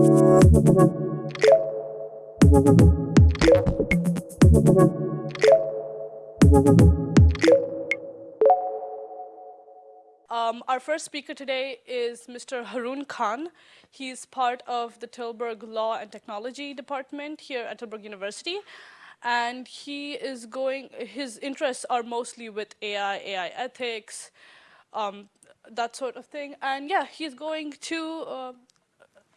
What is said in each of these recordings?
Um, our first speaker today is Mr. Haroon Khan. He's part of the Tilburg Law and Technology Department here at Tilburg University. And he is going, his interests are mostly with AI, AI ethics, um, that sort of thing. And yeah, he's going to, uh,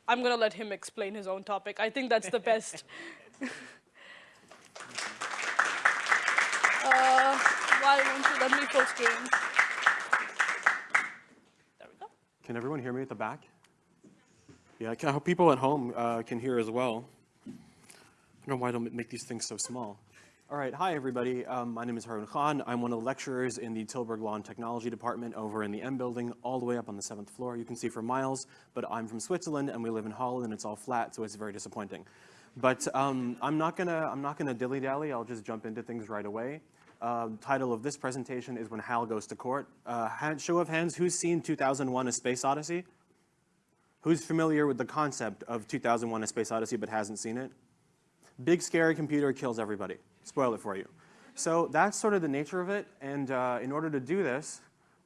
I'm going to let him explain his own topic. I think that's the best. uh, why won't you let me full screen? Can everyone hear me at the back? Yeah, I hope people at home uh, can hear as well. I don't know why I don't make these things so small. All right, hi everybody. Um, my name is Haroon Khan. I'm one of the lecturers in the Tilburg Law and Technology Department over in the M building, all the way up on the seventh floor. You can see for miles, but I'm from Switzerland and we live in Holland and it's all flat, so it's very disappointing. But um, I'm not gonna I'm not gonna dilly dally. I'll just jump into things right away. Uh, title of this presentation is When Hal Goes to Court. Uh, hand, show of hands, who's seen 2001 A Space Odyssey? Who's familiar with the concept of 2001 A Space Odyssey but hasn't seen it? Big scary computer kills everybody. Spoil it for you. So that's sort of the nature of it, and uh, in order to do this,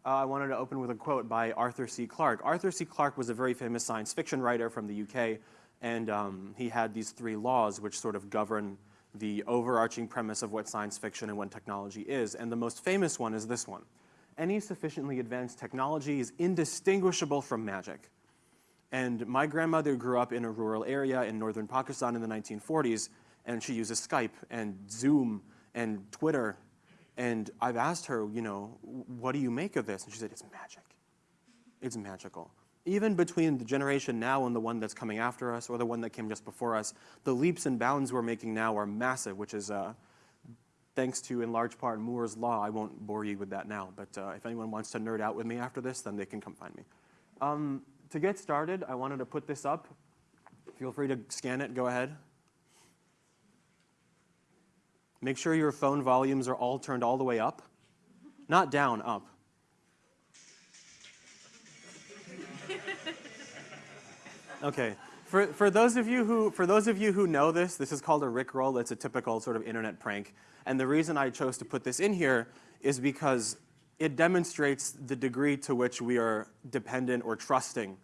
uh, I wanted to open with a quote by Arthur C. Clarke. Arthur C. Clarke was a very famous science fiction writer from the UK, and um, he had these three laws which sort of govern the overarching premise of what science fiction and what technology is. And the most famous one is this one. Any sufficiently advanced technology is indistinguishable from magic. And my grandmother grew up in a rural area in northern Pakistan in the 1940s, and she uses Skype and Zoom and Twitter. And I've asked her, you know, what do you make of this? And she said, it's magic. It's magical even between the generation now and the one that's coming after us or the one that came just before us, the leaps and bounds we're making now are massive, which is uh, thanks to, in large part, Moore's Law. I won't bore you with that now, but uh, if anyone wants to nerd out with me after this, then they can come find me. Um, to get started, I wanted to put this up. Feel free to scan it, go ahead. Make sure your phone volumes are all turned all the way up. Not down, up. Okay. For, for, those of you who, for those of you who know this, this is called a Rickroll. It's a typical sort of internet prank. And the reason I chose to put this in here is because it demonstrates the degree to which we are dependent or trusting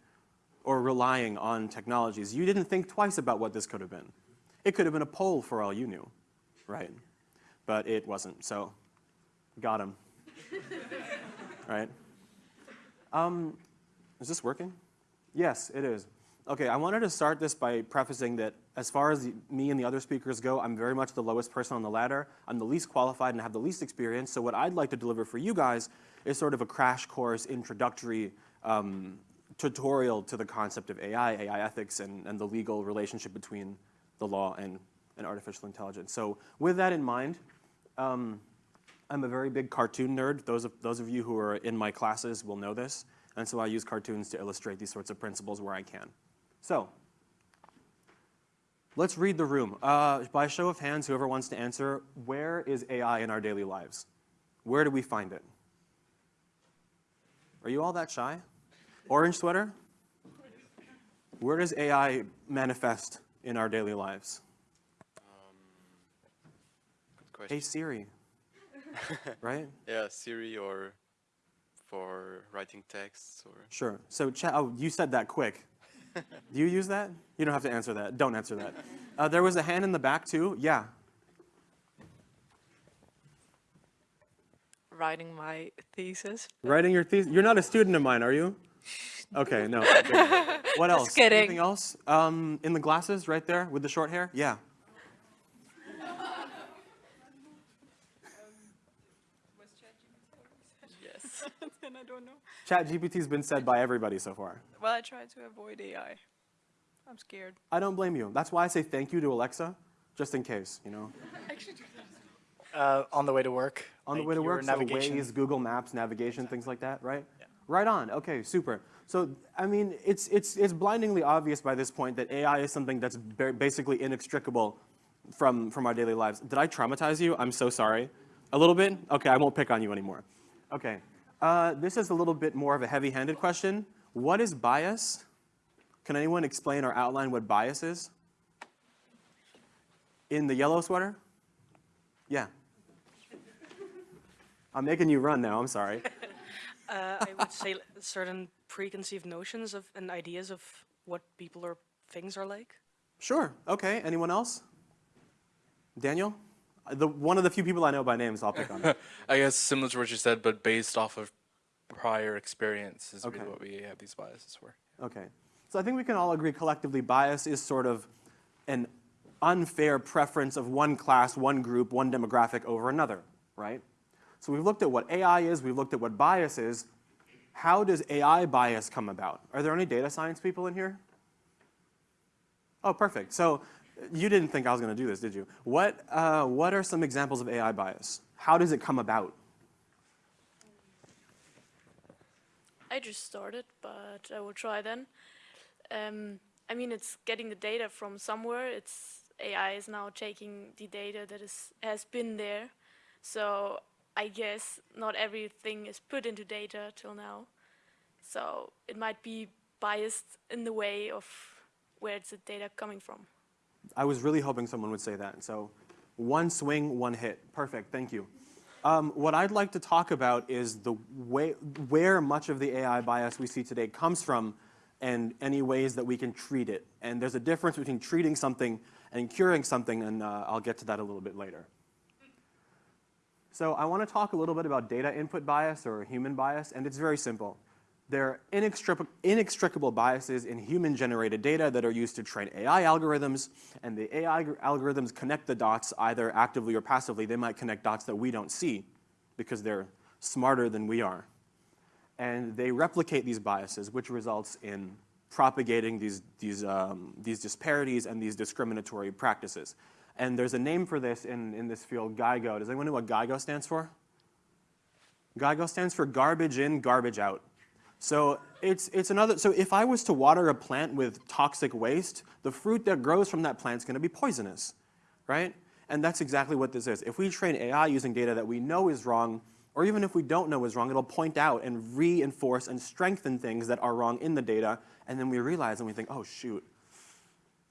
or relying on technologies. You didn't think twice about what this could have been. It could have been a poll for all you knew, right? But it wasn't, so got him, right? Um, is this working? Yes, it is. Okay, I wanted to start this by prefacing that as far as the, me and the other speakers go, I'm very much the lowest person on the ladder. I'm the least qualified and have the least experience. So what I'd like to deliver for you guys is sort of a crash course introductory um, tutorial to the concept of AI, AI ethics, and, and the legal relationship between the law and, and artificial intelligence. So with that in mind, um, I'm a very big cartoon nerd. Those of, those of you who are in my classes will know this. And so I use cartoons to illustrate these sorts of principles where I can. So let's read the room. Uh, by show of hands, whoever wants to answer, where is AI in our daily lives? Where do we find it? Are you all that shy? Orange sweater? Where does AI manifest in our daily lives? Um, hey Siri, right? Yeah, Siri or for writing texts or. Sure. So, chat. oh, you said that quick. Do you use that? You don't have to answer that. Don't answer that. Uh, there was a hand in the back too. Yeah. Writing my thesis. Writing your thesis. You're not a student of mine, are you? Okay, no. what else? Just kidding. Anything else? Um, in the glasses, right there, with the short hair. Yeah. Yes. I don't know. Chat GPT's been said by everybody so far. Well, I try to avoid AI. I'm scared. I don't blame you. That's why I say thank you to Alexa, just in case, you know. Uh, on the way to work. On the way to work, so Waze, Google Maps, navigation, things like that, right? Yeah. Right on. Okay, super. So, I mean, it's, it's, it's blindingly obvious by this point that AI is something that's basically inextricable from, from our daily lives. Did I traumatize you? I'm so sorry. A little bit? Okay, I won't pick on you anymore. Okay. Uh, this is a little bit more of a heavy-handed question. What is bias? Can anyone explain or outline what bias is? In the yellow sweater? Yeah. I'm making you run now, I'm sorry. Uh, I would say certain preconceived notions of and ideas of what people or things are like. Sure, okay, anyone else? Daniel? The, one of the few people I know by name, so I'll pick on it. I guess similar to what you said, but based off of prior experience is Okay. really what we have these biases for. Okay. So I think we can all agree collectively bias is sort of an unfair preference of one class, one group, one demographic over another, right? So we've looked at what AI is, we've looked at what bias is. How does AI bias come about? Are there any data science people in here? Oh, perfect. So you didn't think I was going to do this, did you? What, uh, what are some examples of AI bias? How does it come about? I just started, but I will try then. Um, I mean, it's getting the data from somewhere. It's AI is now taking the data that is has been there. So I guess not everything is put into data till now. So it might be biased in the way of where the data coming from. I was really hoping someone would say that. So one swing, one hit. Perfect, thank you. Um, what I'd like to talk about is the way, where much of the AI bias we see today comes from and any ways that we can treat it. And there's a difference between treating something and curing something, and uh, I'll get to that a little bit later. So I want to talk a little bit about data input bias or human bias, and it's very simple. There are inextric inextricable biases in human-generated data that are used to train AI algorithms, and the AI algorithms connect the dots either actively or passively. They might connect dots that we don't see because they're smarter than we are. And they replicate these biases, which results in propagating these, these, um, these disparities and these discriminatory practices. And there's a name for this in, in this field, GIGO. Does anyone know what GIGO stands for? GIGO stands for garbage in, garbage out. So it's, it's another, so if I was to water a plant with toxic waste, the fruit that grows from that plant is gonna be poisonous, right? And that's exactly what this is. If we train AI using data that we know is wrong, or even if we don't know is wrong, it'll point out and reinforce and strengthen things that are wrong in the data, and then we realize and we think, oh shoot,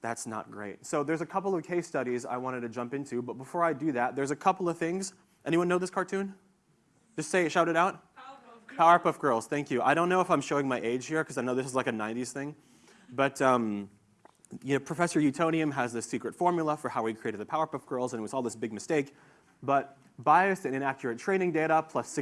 that's not great. So there's a couple of case studies I wanted to jump into, but before I do that, there's a couple of things. Anyone know this cartoon? Just say it, shout it out. Powerpuff Girls, thank you. I don't know if I'm showing my age here because I know this is like a 90s thing, but um, you know, Professor Utonium has this secret formula for how he created the Powerpuff Girls, and it was all this big mistake. But biased and inaccurate training data, plus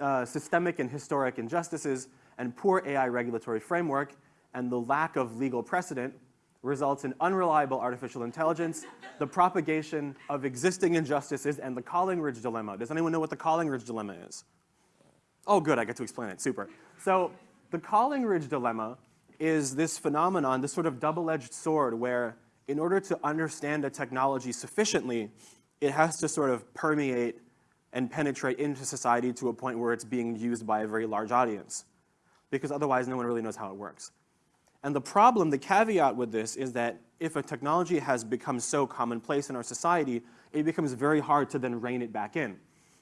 uh, systemic and historic injustices, and poor AI regulatory framework, and the lack of legal precedent results in unreliable artificial intelligence, the propagation of existing injustices, and the Collingridge dilemma. Does anyone know what the Collingridge dilemma is? Oh, good, I get to explain it, super. So the Collingridge dilemma is this phenomenon, this sort of double-edged sword where in order to understand a technology sufficiently, it has to sort of permeate and penetrate into society to a point where it's being used by a very large audience. Because otherwise, no one really knows how it works. And the problem, the caveat with this is that if a technology has become so commonplace in our society, it becomes very hard to then rein it back in.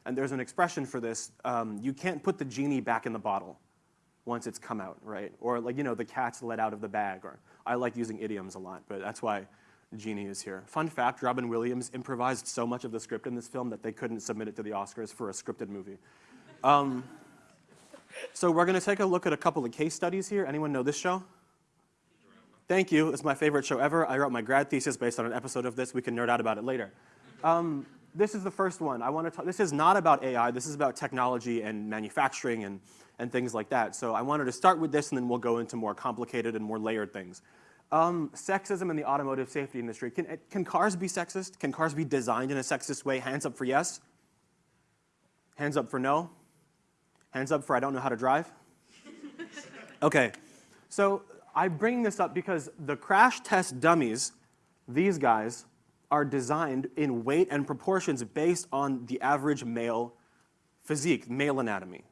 And there's an expression for this, um, you can't put the genie back in the bottle once it's come out, right? Or like, you know, the cat's let out of the bag, or I like using idioms a lot, but that's why Genie is here. Fun fact, Robin Williams improvised so much of the script in this film that they couldn't submit it to the Oscars for a scripted movie. Um, so we're gonna take a look at a couple of case studies here. Anyone know this show? Thank you, it's my favorite show ever. I wrote my grad thesis based on an episode of this. We can nerd out about it later. Um, this is the first one. I want to talk, this is not about AI, this is about technology and manufacturing and, and things like that. So I wanted to start with this and then we'll go into more complicated and more layered things. Um, sexism in the automotive safety industry. Can, can cars be sexist? Can cars be designed in a sexist way? Hands up for yes. Hands up for no. Hands up for I don't know how to drive. Okay, so I bring this up because the crash test dummies, these guys, are designed in weight and proportions based on the average male physique, male anatomy.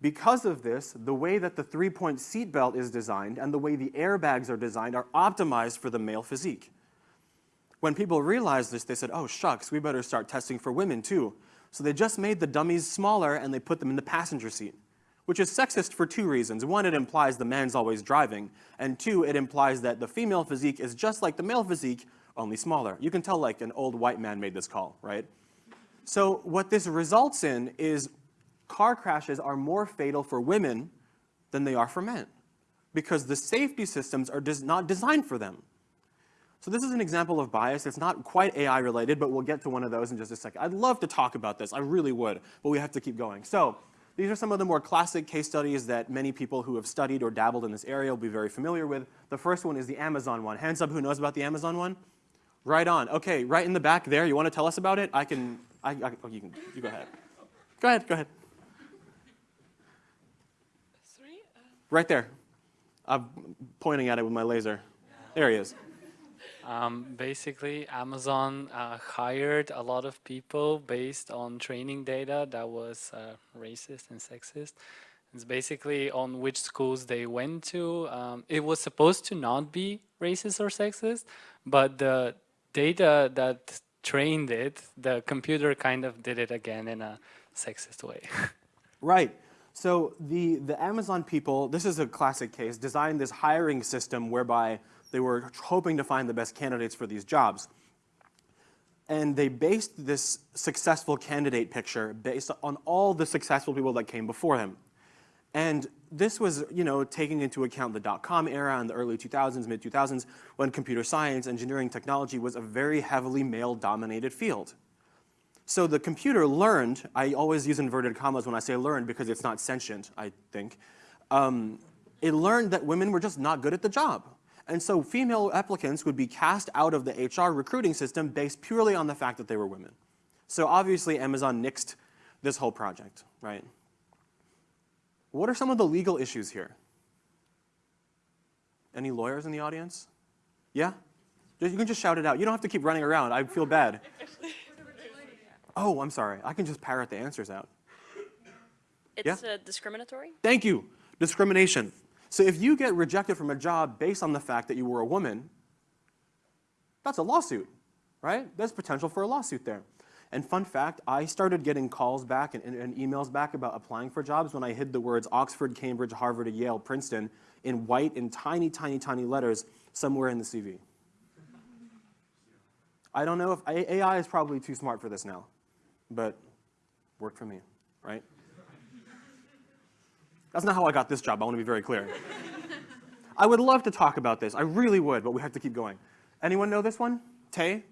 Because of this, the way that the three-point seatbelt is designed and the way the airbags are designed are optimized for the male physique. When people realized this, they said, oh shucks, we better start testing for women too. So they just made the dummies smaller and they put them in the passenger seat, which is sexist for two reasons. One, it implies the man's always driving, and two, it implies that the female physique is just like the male physique, only smaller. You can tell like an old white man made this call, right? So what this results in is car crashes are more fatal for women than they are for men because the safety systems are not designed for them. So this is an example of bias. It's not quite AI related, but we'll get to one of those in just a second. I'd love to talk about this. I really would, but we have to keep going. So these are some of the more classic case studies that many people who have studied or dabbled in this area will be very familiar with. The first one is the Amazon one. Hands up who knows about the Amazon one? Right on. Okay, right in the back there. You want to tell us about it? I can, I, I, oh, you can, you go ahead. Go ahead, go ahead. Three. Uh, Right there. I'm pointing at it with my laser. There he is. Um, basically, Amazon uh, hired a lot of people based on training data that was uh, racist and sexist. It's basically on which schools they went to. Um, it was supposed to not be racist or sexist, but the data that trained it, the computer kind of did it again in a sexist way. Right. So the, the Amazon people, this is a classic case, designed this hiring system whereby they were hoping to find the best candidates for these jobs. And they based this successful candidate picture based on all the successful people that came before him. And this was, you know, taking into account the dot-com era and the early 2000s, mid-2000s, when computer science, engineering, technology was a very heavily male-dominated field. So the computer learned, I always use inverted commas when I say learned because it's not sentient, I think. Um, it learned that women were just not good at the job. And so female applicants would be cast out of the HR recruiting system based purely on the fact that they were women. So obviously Amazon nixed this whole project, right? What are some of the legal issues here? Any lawyers in the audience? Yeah? You can just shout it out. You don't have to keep running around. I feel bad. Oh, I'm sorry. I can just parrot the answers out. It's uh, discriminatory. Thank you. Discrimination. So if you get rejected from a job based on the fact that you were a woman, that's a lawsuit, right? There's potential for a lawsuit there. And fun fact, I started getting calls back and, and, and emails back about applying for jobs when I hid the words Oxford, Cambridge, Harvard, Yale, Princeton in white in tiny, tiny, tiny letters somewhere in the CV. I don't know if AI is probably too smart for this now, but worked for me, right? That's not how I got this job, I want to be very clear. I would love to talk about this, I really would, but we have to keep going. Anyone know this one? Tay?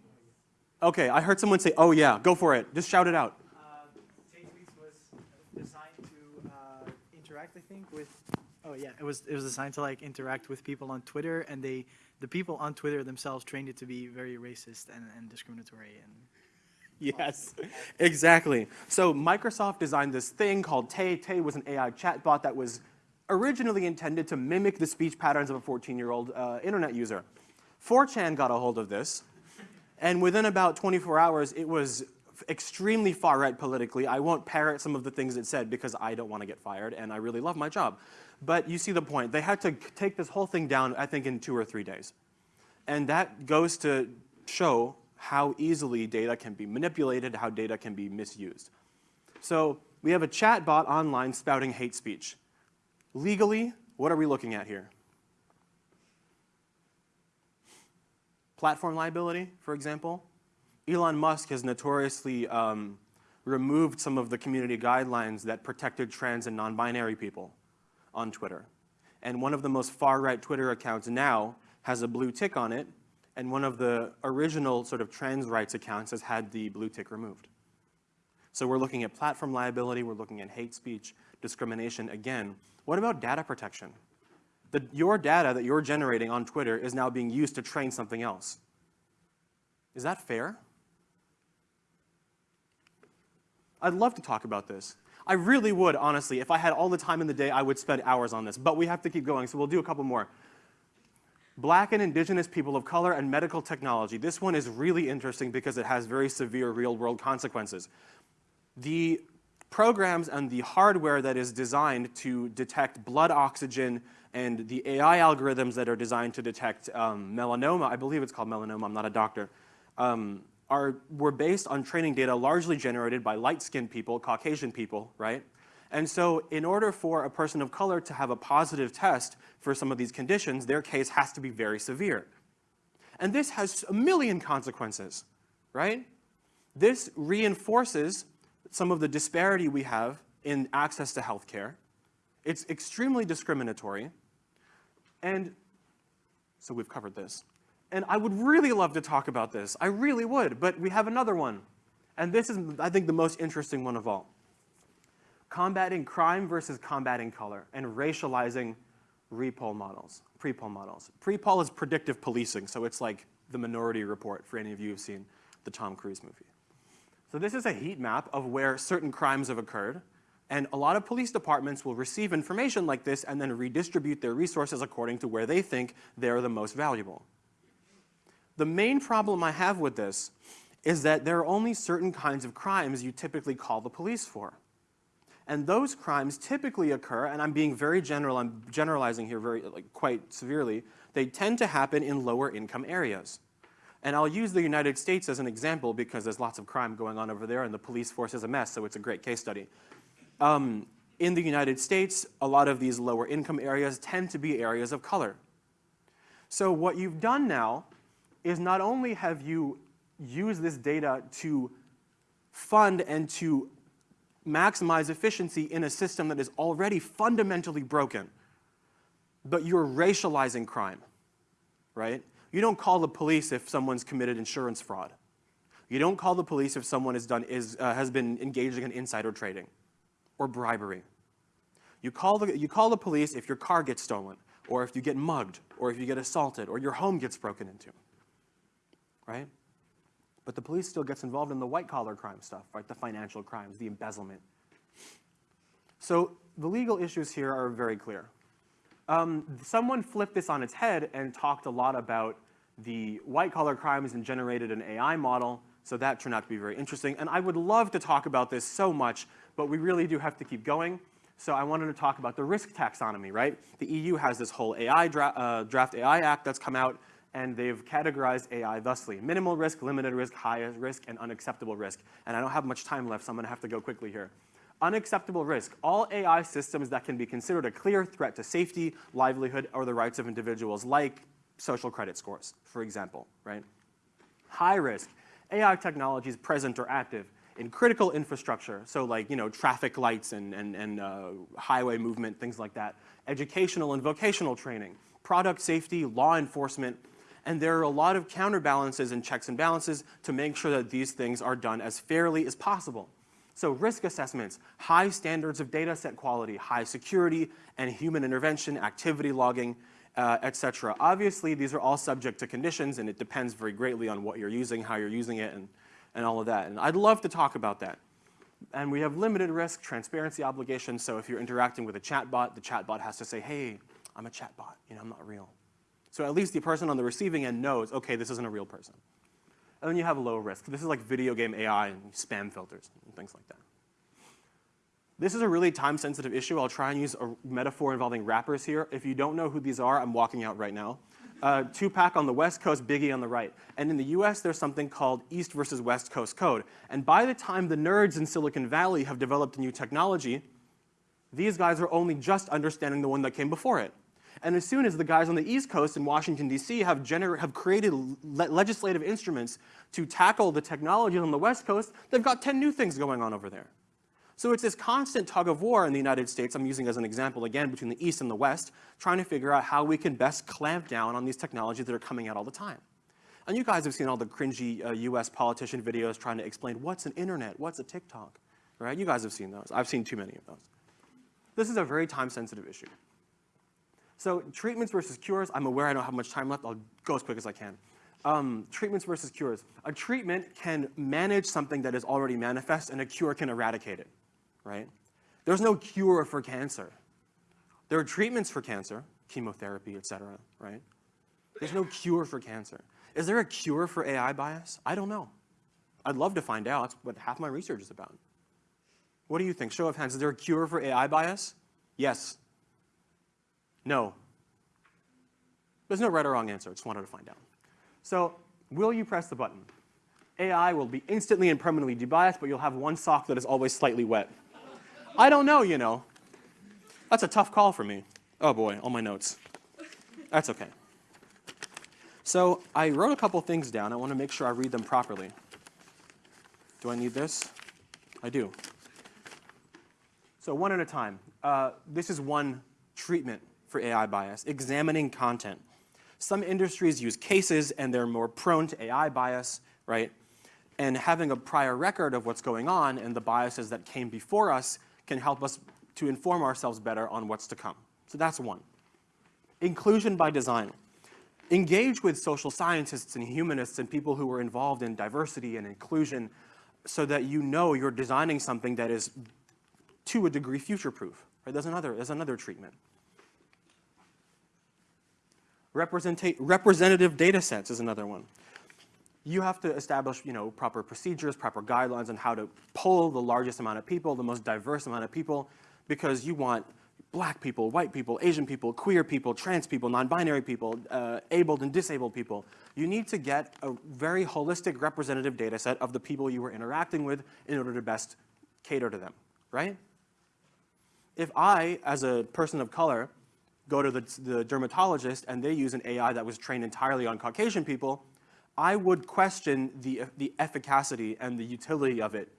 Okay, I heard someone say, oh yeah, go for it. Just shout it out. Uh, was designed to uh, interact, I think, with. Oh yeah, it was it was designed to like interact with people on Twitter, and they the people on Twitter themselves trained it to be very racist and, and discriminatory and. Yes, exactly. So Microsoft designed this thing called Tay. Tay was an AI chatbot that was originally intended to mimic the speech patterns of a 14-year-old uh, internet user. 4chan got a hold of this, and within about 24 hours, it was extremely far right politically. I won't parrot some of the things it said because I don't want to get fired, and I really love my job. But you see the point. They had to take this whole thing down, I think, in two or three days. And that goes to show how easily data can be manipulated, how data can be misused. So we have a chat bot online spouting hate speech. Legally, what are we looking at here? Platform liability, for example. Elon Musk has notoriously um, removed some of the community guidelines that protected trans and non-binary people on Twitter. And one of the most far-right Twitter accounts now has a blue tick on it, and one of the original sort of trans rights accounts has had the blue tick removed. So we're looking at platform liability, we're looking at hate speech, discrimination again. What about data protection? The, your data that you're generating on Twitter is now being used to train something else. Is that fair? I'd love to talk about this. I really would, honestly. If I had all the time in the day, I would spend hours on this. But we have to keep going, so we'll do a couple more. Black and indigenous people of color and medical technology. This one is really interesting because it has very severe real-world consequences. The programs and the hardware that is designed to detect blood oxygen and the AI algorithms that are designed to detect um, melanoma, I believe it's called melanoma, I'm not a doctor, um, are, were based on training data largely generated by light-skinned people, Caucasian people, right? And so in order for a person of color to have a positive test for some of these conditions, their case has to be very severe. And this has a million consequences, right? This reinforces some of the disparity we have in access to healthcare. It's extremely discriminatory. And so we've covered this. And I would really love to talk about this. I really would, but we have another one. And this is, I think, the most interesting one of all. Combating crime versus combating color and racializing repoll models, PredPol models. PredPol is predictive policing, so it's like the Minority Report for any of you who've seen the Tom Cruise movie. So this is a heat map of where certain crimes have occurred, and a lot of police departments will receive information like this and then redistribute their resources according to where they think they're the most valuable. The main problem I have with this is that there are only certain kinds of crimes you typically call the police for. And those crimes typically occur, and I'm being very general, I'm generalizing here very, like, quite severely, they tend to happen in lower income areas. And I'll use the United States as an example because there's lots of crime going on over there and the police force is a mess, so it's a great case study. Um, in the United States, a lot of these lower income areas tend to be areas of color. So what you've done now is not only have you used this data to fund and to maximize efficiency in a system that is already fundamentally broken, but you're racializing crime, right? You don't call the police if someone's committed insurance fraud. You don't call the police if someone is done, is, uh, has been engaging in insider trading or bribery. You call, the, you call the police if your car gets stolen, or if you get mugged, or if you get assaulted, or your home gets broken into right? But the police still gets involved in the white collar crime stuff, right? The financial crimes, the embezzlement. So the legal issues here are very clear. Um, someone flipped this on its head and talked a lot about the white collar crimes and generated an AI model. So that turned out to be very interesting. And I would love to talk about this so much, but we really do have to keep going. So I wanted to talk about the risk taxonomy, right? The EU has this whole AI dra uh, draft AI Act that's come out and they've categorized AI thusly. Minimal risk, limited risk, high risk, and unacceptable risk. And I don't have much time left, so I'm gonna have to go quickly here. Unacceptable risk, all AI systems that can be considered a clear threat to safety, livelihood, or the rights of individuals, like social credit scores, for example, right? High risk, AI technologies present or active in critical infrastructure, so like, you know, traffic lights and, and, and uh, highway movement, things like that. Educational and vocational training, product safety, law enforcement, and there are a lot of counterbalances and checks and balances to make sure that these things are done as fairly as possible. So risk assessments, high standards of data set quality, high security, and human intervention, activity logging, uh, etc. Obviously, these are all subject to conditions, and it depends very greatly on what you're using, how you're using it, and, and all of that. And I'd love to talk about that. And we have limited risk, transparency obligations, so if you're interacting with a chatbot, the chatbot has to say, hey, I'm a chatbot, you know, I'm not real. So at least the person on the receiving end knows, okay, this isn't a real person. And then you have low risk. This is like video game AI and spam filters and things like that. This is a really time-sensitive issue. I'll try and use a metaphor involving rappers here. If you don't know who these are, I'm walking out right now. Uh, Tupac on the West Coast, Biggie on the right. And in the US, there's something called East versus West Coast Code. And by the time the nerds in Silicon Valley have developed a new technology, these guys are only just understanding the one that came before it. And as soon as the guys on the East Coast in Washington, D.C. have, have created le legislative instruments to tackle the technologies on the West Coast, they've got 10 new things going on over there. So it's this constant tug of war in the United States, I'm using as an example again, between the East and the West, trying to figure out how we can best clamp down on these technologies that are coming out all the time. And you guys have seen all the cringy uh, US politician videos trying to explain what's an internet, what's a TikTok, right? You guys have seen those. I've seen too many of those. This is a very time-sensitive issue. So treatments versus cures, I'm aware I don't have much time left. I'll go as quick as I can. Um, treatments versus cures. A treatment can manage something that is already manifest, and a cure can eradicate it, right? There's no cure for cancer. There are treatments for cancer, chemotherapy, et cetera, right? There's no cure for cancer. Is there a cure for AI bias? I don't know. I'd love to find out. That's what half my research is about. What do you think? Show of hands. Is there a cure for AI bias? Yes. No. There's no right or wrong answer. I just wanted to find out. So will you press the button? AI will be instantly and permanently debiased, but you'll have one sock that is always slightly wet. I don't know, you know. That's a tough call for me. Oh boy, all my notes. That's okay. So I wrote a couple things down. I want to make sure I read them properly. Do I need this? I do. So one at a time. Uh, this is one treatment for AI bias, examining content. Some industries use cases and they're more prone to AI bias, right? And having a prior record of what's going on and the biases that came before us can help us to inform ourselves better on what's to come. So that's one. Inclusion by design. Engage with social scientists and humanists and people who are involved in diversity and inclusion so that you know you're designing something that is to a degree future-proof. Right? There's another, there's another treatment. Representative data sets is another one. You have to establish you know, proper procedures, proper guidelines on how to pull the largest amount of people, the most diverse amount of people, because you want black people, white people, Asian people, queer people, trans people, non-binary people, uh, abled and disabled people. You need to get a very holistic representative data set of the people you are interacting with in order to best cater to them, right? If I, as a person of color, go to the, the dermatologist and they use an AI that was trained entirely on Caucasian people, I would question the, the efficacy and the utility of it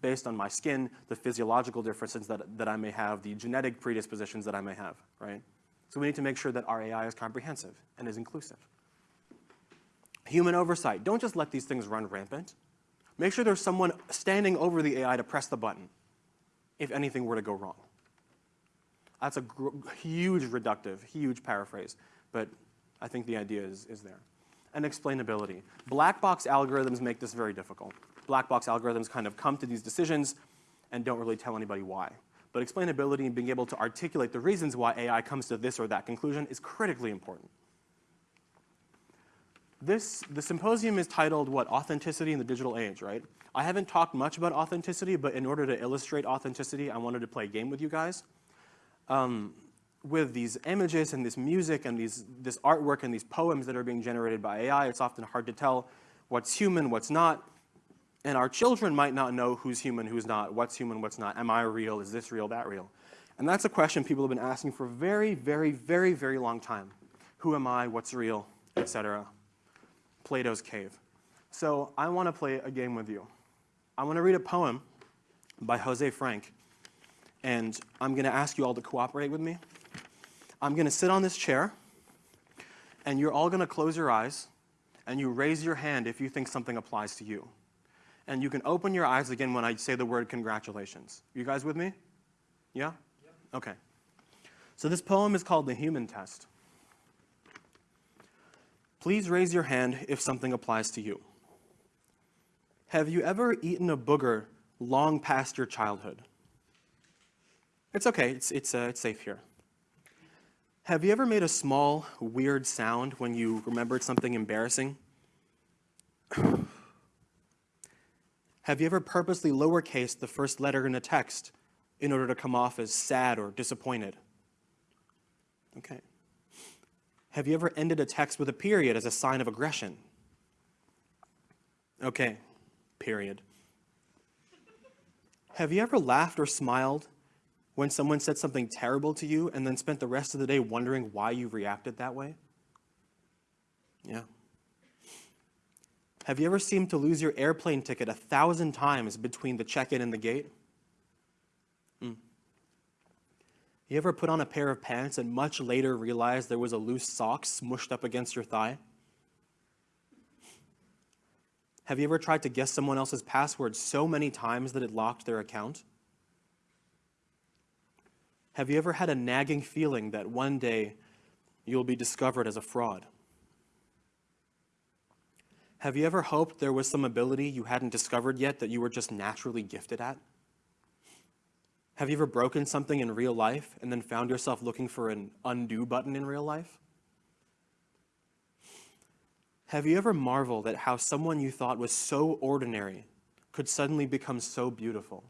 based on my skin, the physiological differences that, that I may have, the genetic predispositions that I may have, right? So we need to make sure that our AI is comprehensive and is inclusive. Human oversight. Don't just let these things run rampant. Make sure there's someone standing over the AI to press the button if anything were to go wrong. That's a huge reductive, huge paraphrase, but I think the idea is, is there. And explainability. Black box algorithms make this very difficult. Black box algorithms kind of come to these decisions and don't really tell anybody why. But explainability and being able to articulate the reasons why AI comes to this or that conclusion is critically important. This, the symposium is titled, what, Authenticity in the Digital Age, right? I haven't talked much about authenticity, but in order to illustrate authenticity, I wanted to play a game with you guys um, with these images and this music and these, this artwork and these poems that are being generated by AI, it's often hard to tell what's human, what's not. And our children might not know who's human, who's not, what's human, what's not. Am I real? Is this real, that real? And that's a question people have been asking for a very, very, very, very long time. Who am I? What's real? Etc. Plato's cave. So I want to play a game with you. I want to read a poem by Jose Frank and I'm going to ask you all to cooperate with me. I'm going to sit on this chair, and you're all going to close your eyes, and you raise your hand if you think something applies to you. And you can open your eyes again when I say the word congratulations. You guys with me? Yeah? Okay. So this poem is called The Human Test. Please raise your hand if something applies to you. Have you ever eaten a booger long past your childhood? It's okay, it's, it's, uh, it's safe here. Have you ever made a small, weird sound when you remembered something embarrassing? Have you ever purposely lowercased the first letter in a text in order to come off as sad or disappointed? Okay. Have you ever ended a text with a period as a sign of aggression? Okay, period. Have you ever laughed or smiled when someone said something terrible to you and then spent the rest of the day wondering why you reacted that way? Yeah. Have you ever seemed to lose your airplane ticket a thousand times between the check-in and the gate? Mm. You ever put on a pair of pants and much later realized there was a loose sock smushed up against your thigh? Have you ever tried to guess someone else's password so many times that it locked their account? Have you ever had a nagging feeling that one day you'll be discovered as a fraud? Have you ever hoped there was some ability you hadn't discovered yet that you were just naturally gifted at? Have you ever broken something in real life and then found yourself looking for an undo button in real life? Have you ever marveled at how someone you thought was so ordinary could suddenly become so beautiful?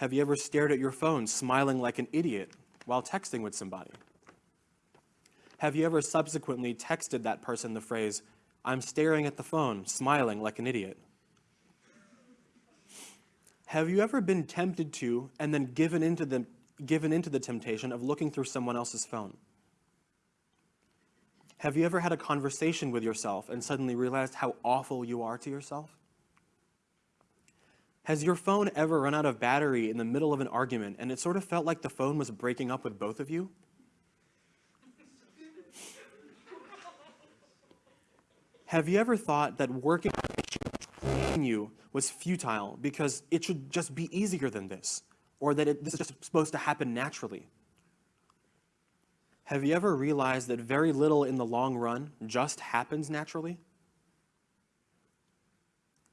Have you ever stared at your phone smiling like an idiot while texting with somebody? Have you ever subsequently texted that person the phrase, I'm staring at the phone, smiling like an idiot? Have you ever been tempted to and then given into the, given into the temptation of looking through someone else's phone? Have you ever had a conversation with yourself and suddenly realized how awful you are to yourself? Has your phone ever run out of battery in the middle of an argument and it sort of felt like the phone was breaking up with both of you? Have you ever thought that working on you was futile because it should just be easier than this, or that it, this is just supposed to happen naturally? Have you ever realized that very little in the long run just happens naturally?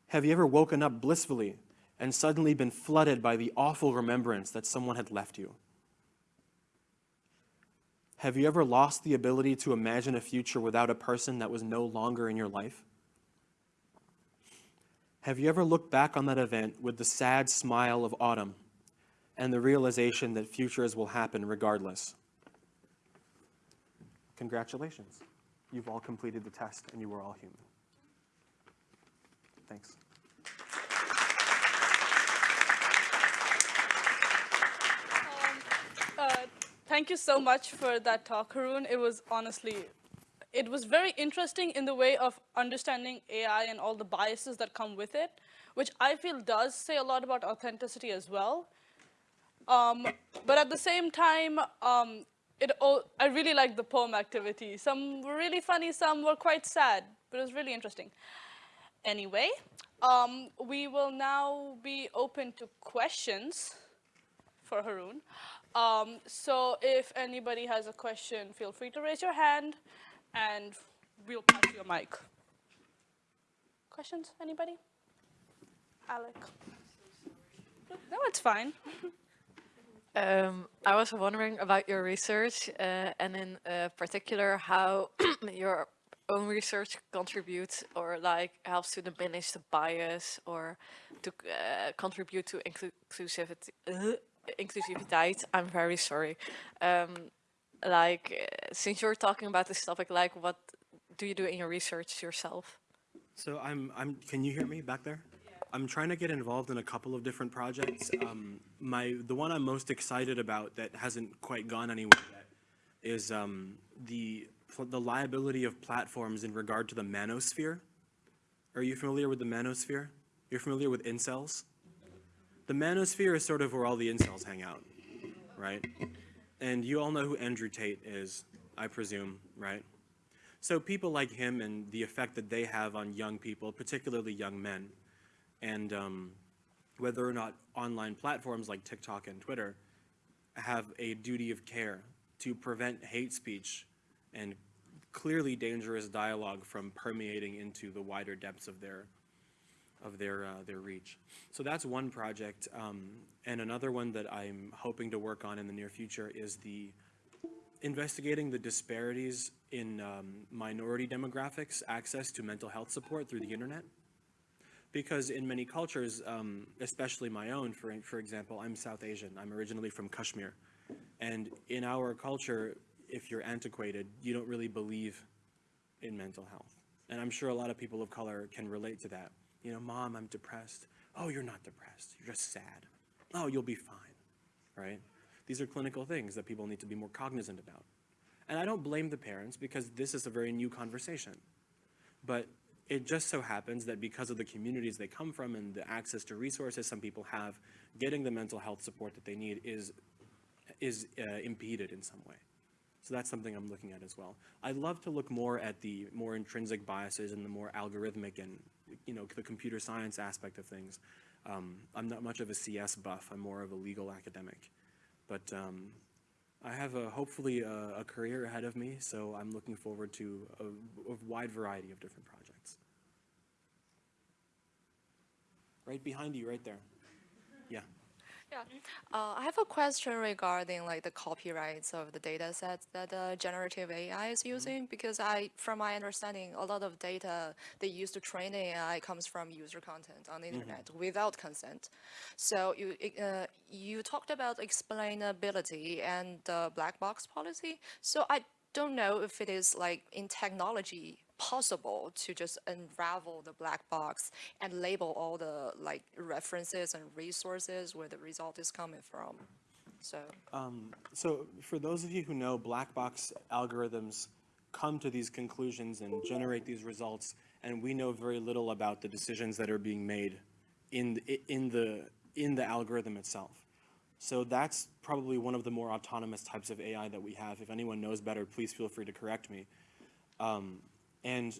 Have you ever woken up blissfully and suddenly been flooded by the awful remembrance that someone had left you? Have you ever lost the ability to imagine a future without a person that was no longer in your life? Have you ever looked back on that event with the sad smile of autumn and the realization that futures will happen regardless? Congratulations. You've all completed the test and you were all human. Thanks. Uh, thank you so much for that talk, Haroon. It was honestly, it was very interesting in the way of understanding AI and all the biases that come with it, which I feel does say a lot about authenticity as well. Um, but at the same time, um, it I really liked the poem activity. Some were really funny, some were quite sad, but it was really interesting. Anyway, um, we will now be open to questions for Haroon. Um, so if anybody has a question, feel free to raise your hand and we'll pass you a mic. Questions, anybody? Alec? No, it's fine. Um, I was wondering about your research uh, and in uh, particular how your own research contributes or like helps to diminish the bias or to uh, contribute to inclusivity. Inclusiviteit. I'm very sorry. Um, like, since you're talking about this topic, like, what do you do in your research yourself? So I'm, I'm, can you hear me back there? I'm trying to get involved in a couple of different projects. Um, my, the one I'm most excited about that hasn't quite gone anywhere yet is um, the, the liability of platforms in regard to the manosphere. Are you familiar with the manosphere? You're familiar with incels? The manosphere is sort of where all the incels hang out, right? And you all know who Andrew Tate is, I presume, right? So people like him and the effect that they have on young people, particularly young men, and um, whether or not online platforms like TikTok and Twitter have a duty of care to prevent hate speech and clearly dangerous dialogue from permeating into the wider depths of their of their uh, their reach. So that's one project, um, and another one that I'm hoping to work on in the near future is the investigating the disparities in um, minority demographics access to mental health support through the internet. Because in many cultures, um, especially my own, for, for example, I'm South Asian. I'm originally from Kashmir. And in our culture, if you're antiquated, you don't really believe in mental health. And I'm sure a lot of people of color can relate to that. You know, mom, I'm depressed. Oh, you're not depressed. You're just sad. Oh, you'll be fine, right? These are clinical things that people need to be more cognizant about. And I don't blame the parents because this is a very new conversation. But it just so happens that because of the communities they come from and the access to resources some people have, getting the mental health support that they need is, is uh, impeded in some way. So that's something I'm looking at as well. I'd love to look more at the more intrinsic biases and the more algorithmic and you know, the computer science aspect of things. Um, I'm not much of a CS buff. I'm more of a legal academic. But um, I have a, hopefully a, a, career ahead of me, so I'm looking forward to a, a wide variety of different projects. Right behind you, right there. Yeah. Yeah, uh, I have a question regarding like the copyrights of the data sets that uh, generative AI is using because I, from my understanding, a lot of data they use to train AI comes from user content on the internet mm -hmm. without consent. So you uh, you talked about explainability and the black box policy. So I don't know if it is like in technology possible to just unravel the black box and label all the like references and resources where the result is coming from. So Um, so for those of you who know, black box algorithms come to these conclusions and generate these results, and we know very little about the decisions that are being made in the, in the in the algorithm itself. So that's probably one of the more autonomous types of AI that we have. If anyone knows better, please feel free to correct me. Um, and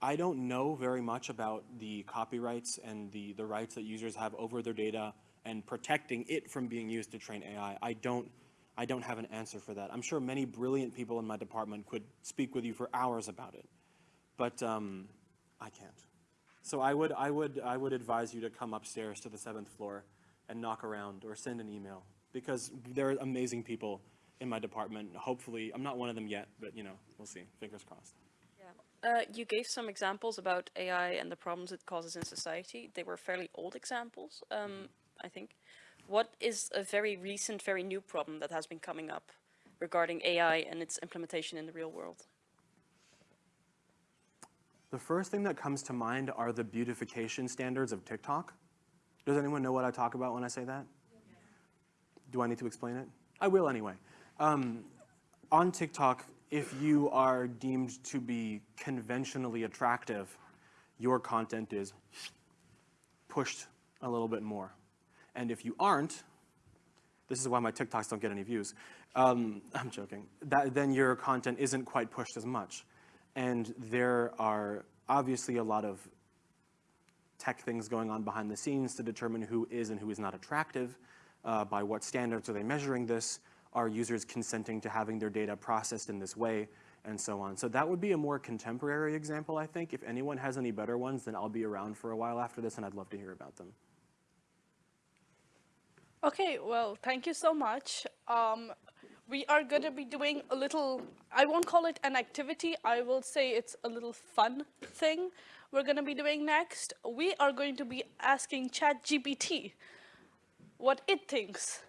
I don't know very much about the copyrights and the, the rights that users have over their data and protecting it from being used to train AI. I don't, I don't have an answer for that. I'm sure many brilliant people in my department could speak with you for hours about it, but um, I can't. So I would, I, would, I would advise you to come upstairs to the seventh floor and knock around or send an email because there are amazing people in my department. Hopefully, I'm not one of them yet, but you know, we'll see. Fingers crossed. Uh, you gave some examples about AI and the problems it causes in society. They were fairly old examples, um, I think. What is a very recent, very new problem that has been coming up regarding AI and its implementation in the real world? The first thing that comes to mind are the beautification standards of TikTok. Does anyone know what I talk about when I say that? Do I need to explain it? I will anyway. Um, on TikTok, if you are deemed to be conventionally attractive, your content is pushed a little bit more. And if you aren't, this is why my TikToks don't get any views. Um, I'm joking. That, then your content isn't quite pushed as much. And there are obviously a lot of tech things going on behind the scenes to determine who is and who is not attractive. Uh, by what standards are they measuring this? Are users consenting to having their data processed in this way? And so on. So that would be a more contemporary example, I think. If anyone has any better ones, then I'll be around for a while after this, and I'd love to hear about them. Okay, well, thank you so much. Um, we are going to be doing a little, I won't call it an activity, I will say it's a little fun thing we're going to be doing next. We are going to be asking ChatGPT what it thinks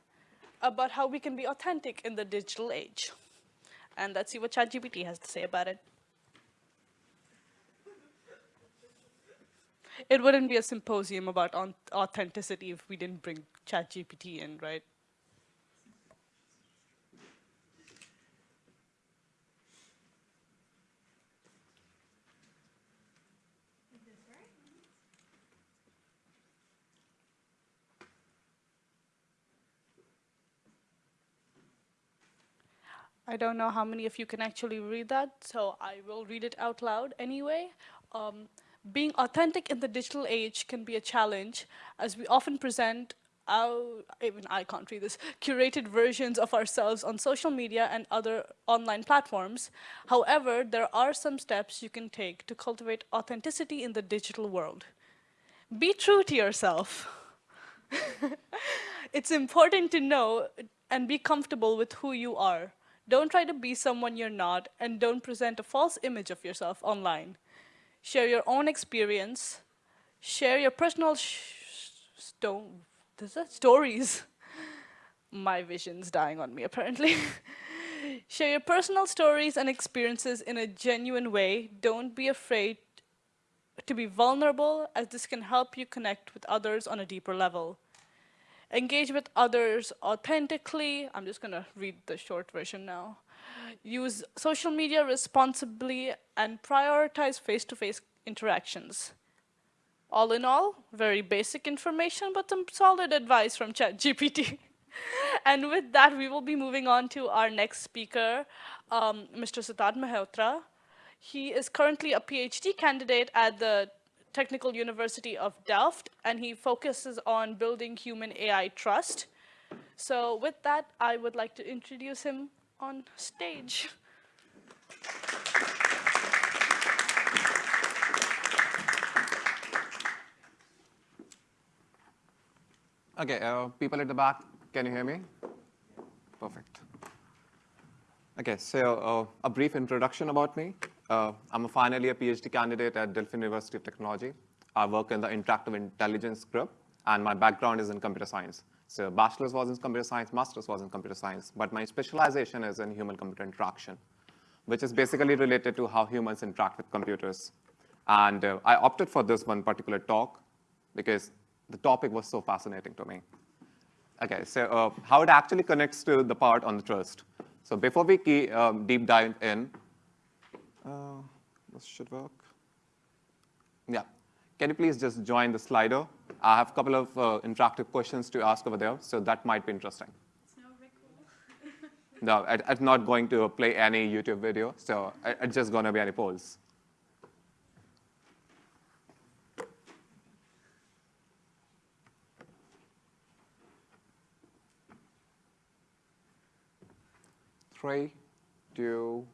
about how we can be authentic in the digital age. And let's see what ChatGPT has to say about it. It wouldn't be a symposium about authenticity if we didn't bring ChatGPT in, right? I don't know how many of you can actually read that, so I will read it out loud anyway. Um, being authentic in the digital age can be a challenge, as we often present our, even I can't read this, curated versions of ourselves on social media and other online platforms. However, there are some steps you can take to cultivate authenticity in the digital world. Be true to yourself. it's important to know and be comfortable with who you are. Don't try to be someone you're not, and don't present a false image of yourself online. Share your own experience. Share your personal sto stories. My vision's dying on me, apparently. Share your personal stories and experiences in a genuine way. Don't be afraid to be vulnerable, as this can help you connect with others on a deeper level engage with others authentically. I'm just going to read the short version now. Use social media responsibly and prioritize face-to-face -face interactions. All in all, very basic information, but some solid advice from ChatGPT. and with that, we will be moving on to our next speaker, um, Mr. Siddharth Mehrotra. He is currently a PhD candidate at the Technical University of Delft, and he focuses on building human AI trust. So with that, I would like to introduce him on stage. Okay, uh, people at the back, can you hear me? Perfect. Okay, so uh, a brief introduction about me. Uh, I'm a finally a PhD candidate at Delft University of Technology. I work in the interactive intelligence group, and my background is in computer science. So bachelor's was in computer science, master's was in computer science, but my specialization is in human-computer interaction. which is basically related to how humans interact with computers. And uh, I opted for this one particular talk because the topic was so fascinating to me. Okay, so uh, how it actually connects to the part on the trust. So before we key, um, deep dive in, uh, this should work. Yeah, can you please just join the Slido? I have a couple of uh, interactive questions to ask over there, so that might be interesting. No, I, I'm not going to play any YouTube video, so I, it's just going to be any polls. Three, two,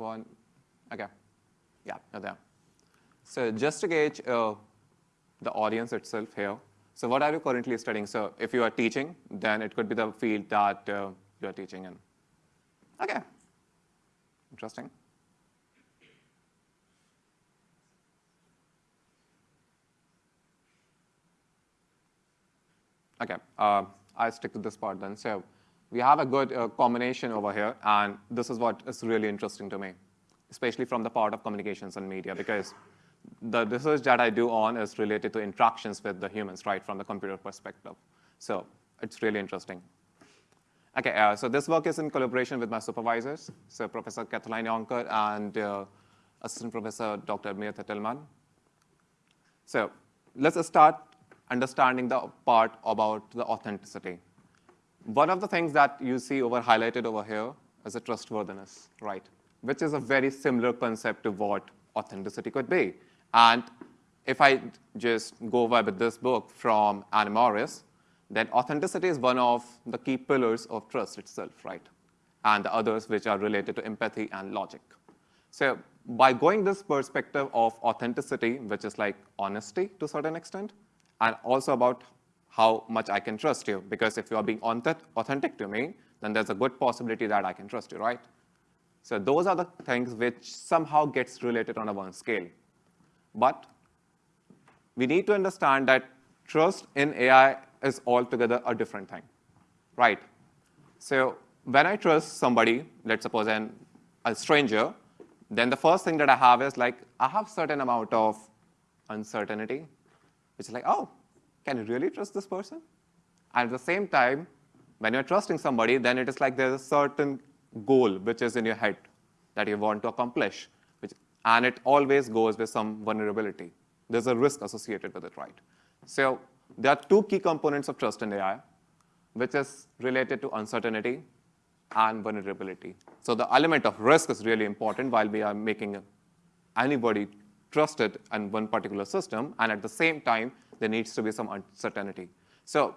one. Okay. Yeah, there. So just to gauge uh, the audience itself here, so what are you currently studying? So if you are teaching, then it could be the field that uh, you are teaching in. Okay. Interesting. Okay, uh, I'll stick to this part then. So we have a good uh, combination over here, and this is what is really interesting to me, especially from the part of communications and media, because the research that I do on is related to interactions with the humans, right, from the computer perspective. So it's really interesting. Okay, uh, so this work is in collaboration with my supervisors, so Professor Catholijn Jonker and uh, Assistant Professor Dr. Myrthe Tielman. So let's start understanding the part about the authenticity. One of the things that you see over highlighted over here is a trustworthiness, right? Which is a very similar concept to what authenticity could be. And if I just go over with this book from Anne Morris, then authenticity is one of the key pillars of trust itself, right? And the others which are related to empathy and logic. So by going this perspective of authenticity, which is like honesty to a certain extent, and also about how much I can trust you, because if you are being authentic to me, then there's a good possibility that I can trust you, right? So those are the things which somehow gets related on a one scale. But we need to understand that trust in AI is altogether a different thing, right? So when I trust somebody, let's suppose an, a stranger, then the first thing that I have is like, I have certain amount of uncertainty, which is like, oh, can you really trust this person? And at the same time, when you're trusting somebody, then it is like there's a certain goal which is in your head that you want to accomplish, which, and it always goes with some vulnerability. There's a risk associated with it, right? So there are two key components of trust in AI, which is related to uncertainty and vulnerability. So the element of risk is really important while we are making anybody trusted in one particular system, and at the same time, there needs to be some uncertainty. So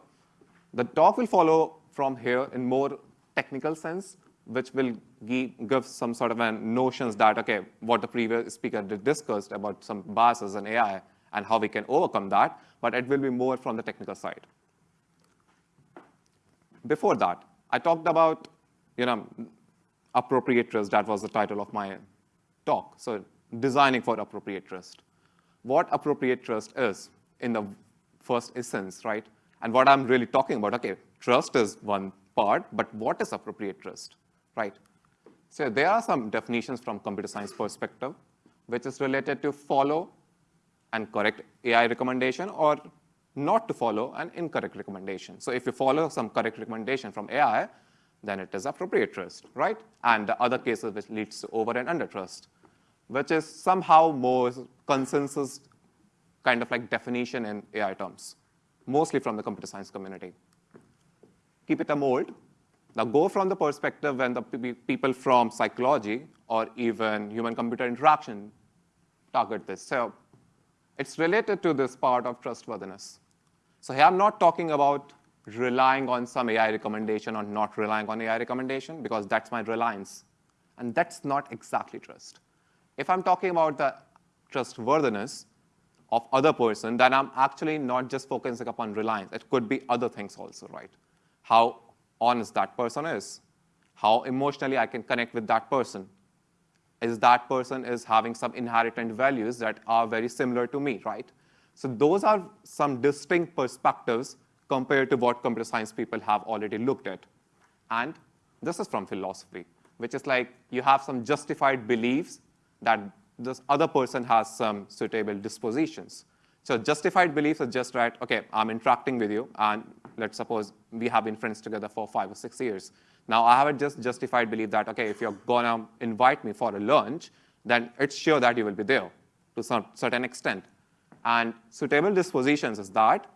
the talk will follow from here in more technical sense, which will give some sort of a notions that, okay, what the previous speaker discussed about some biases in AI and how we can overcome that, but it will be more from the technical side. Before that, I talked about, you know, appropriate. That was the title of my talk. So designing for appropriate trust. What appropriate trust is in the first essence, right? And what I'm really talking about, okay, trust is one part, but what is appropriate trust, right? So there are some definitions from computer science perspective, which is related to follow and correct AI recommendation or not to follow an incorrect recommendation. So if you follow some correct recommendation from AI, then it is appropriate trust, right? And the other cases which leads to over and under trust, which is somehow more consensus kind of like definition in AI terms, mostly from the computer science community. Keep it a mold. Now go from the perspective when the people from psychology or even human-computer interaction target this. So it's related to this part of trustworthiness. So here I'm not talking about relying on some AI recommendation or not relying on AI recommendation because that's my reliance. And that's not exactly trust. If I'm talking about the trustworthiness, of other person, then I'm actually not just focusing upon reliance. It could be other things also, right? How honest that person is, how emotionally I can connect with that person. Is that person is having some inherent values that are very similar to me, right? So those are some distinct perspectives compared to what computer science people have already looked at. And this is from philosophy, which is like you have some justified beliefs that this other person has some suitable dispositions. So justified beliefs are just right, okay, I'm interacting with you, and let's suppose we have been friends together for five or six years. Now I have a just justified belief that, okay, if you're gonna invite me for a lunch, then it's sure that you will be there to some certain extent. And suitable dispositions is that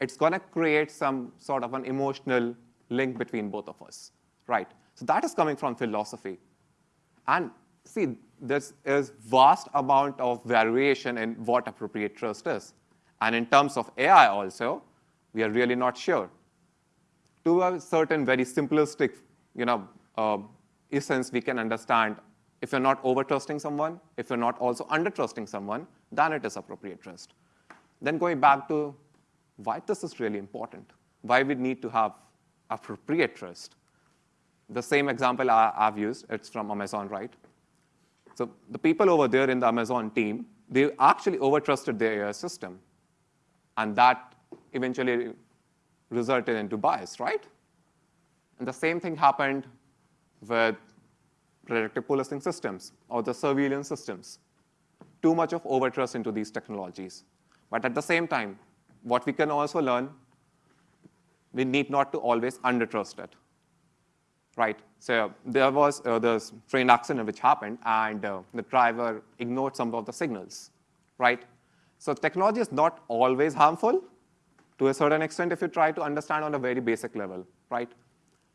it's gonna create some sort of an emotional link between both of us, right? So that is coming from philosophy. And see, there is vast amount of variation in what appropriate trust is. And in terms of AI also, we are really not sure. To a certain very simplistic, you know, uh, essence, we can understand if you're not over trusting someone, if you're not also under trusting someone, then it is appropriate trust. Then going back to why this is really important, why we need to have appropriate trust. The same example I, have used, it's from Amazon, right? So the people over there in the Amazon team, they actually overtrusted their AI system. And that eventually resulted into bias, right? And the same thing happened with predictive policing systems or the surveillance systems. Too much of overtrust into these technologies. But at the same time, what we can also learn, we need not to always undertrust it right? So there was uh, this train accident which happened, and uh, the driver ignored some of the signals, right? So technology is not always harmful to a certain extent if you try to understand on a very basic level, right?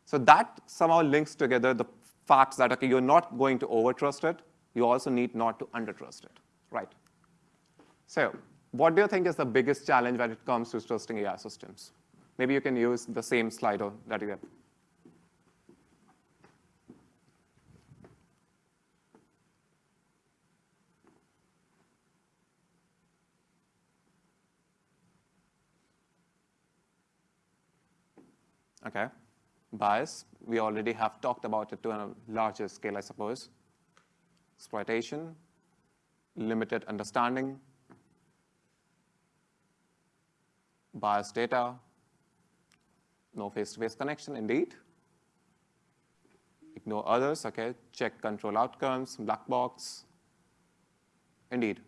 So that somehow links together the facts that, okay, you're not going to overtrust it, you also need not to undertrust it, right? So what do you think is the biggest challenge when it comes to trusting AI systems? Maybe you can use the same Slido that you have Okay. Bias, we already have talked about it to a larger scale, I suppose. Exploitation, limited understanding, biased data, no face-to-face -face connection, indeed. Ignore others, okay, check control outcomes, black box, indeed.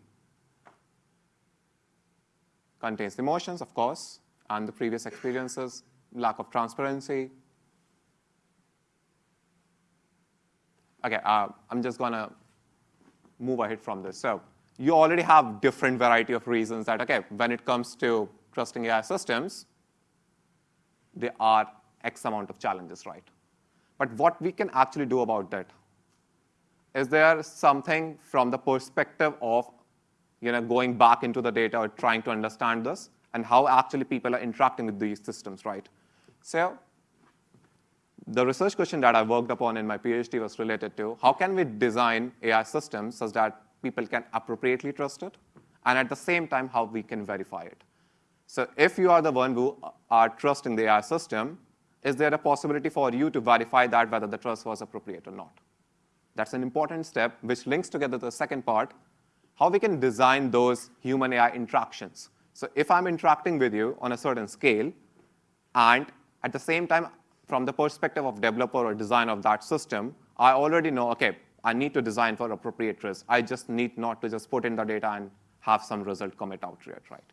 Contains emotions, of course, and the previous experiences, lack of transparency. Okay, uh, I'm just gonna move ahead from this. So you already have different variety of reasons that, okay, when it comes to trusting AI systems, there are X amount of challenges, right? But what we can actually do about that? Is there something from the perspective of you know, going back into the data or trying to understand this and how actually people are interacting with these systems, right? So the research question that I worked upon in my PhD was related to how can we design AI systems such that people can appropriately trust it, and at the same time, how we can verify it. So if you are the one who uh, are trusting the AI system, is there a possibility for you to verify that whether the trust was appropriate or not? That's an important step, which links together the second part, how we can design those human AI interactions. So if I'm interacting with you on a certain scale, and at the same time, from the perspective of developer or design of that system, I already know, okay, I need to design for appropriate risk. I just need not to just put in the data and have some result commit out here, right?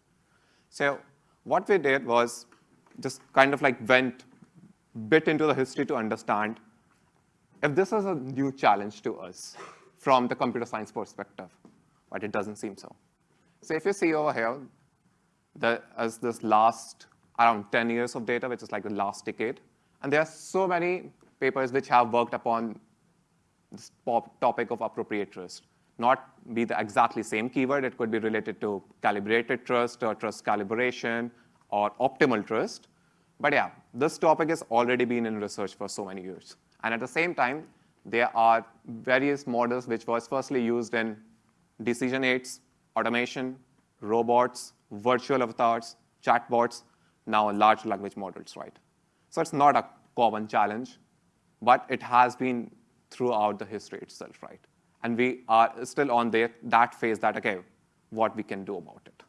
So what we did was just kind of like went bit into the history to understand if this is a new challenge to us from the computer science perspective, but it doesn't seem so. So if you see over here, the, as this last around 10 years of data, which is like the last decade. And there are so many papers which have worked upon this topic of appropriate trust. Not be the exactly same keyword, it could be related to calibrated trust or trust calibration or optimal trust. But yeah, this topic has already been in research for so many years. And at the same time, there are various models which was firstly used in decision aids, automation, robots, virtual avatars, chatbots, now large language models, right? So it's not a common challenge, but it has been throughout the history itself, right? And we are still on the, that phase that, okay, what we can do about it.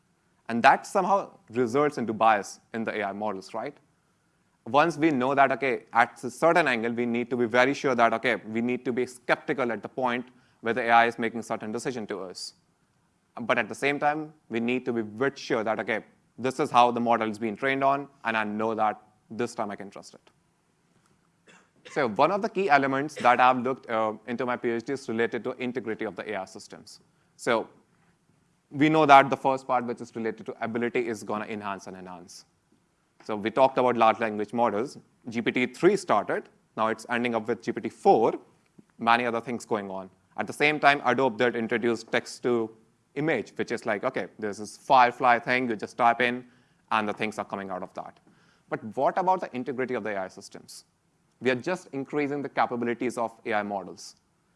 And that somehow results into bias in the AI models, right? once we know that, okay, at a certain angle, we need to be very sure that, okay, we need to be skeptical at the point where the AI is making certain decision to us. But at the same time, we need to be very sure that, okay, this is how the model is being trained on, and I know that this time I can trust it. So one of the key elements that I've looked uh, into my PhD is related to integrity of the AI systems. So we know that the first part, which is related to ability, is going to enhance and enhance. So we talked about large language models. GPT-3 started. Now it's ending up with GPT-4, many other things going on. At the same time, Adobe did introduce text to image, which is like, OK, there's this Firefly thing. You just type in, and the things are coming out of that. But what about the integrity of the AI systems? We are just increasing the capabilities of AI models.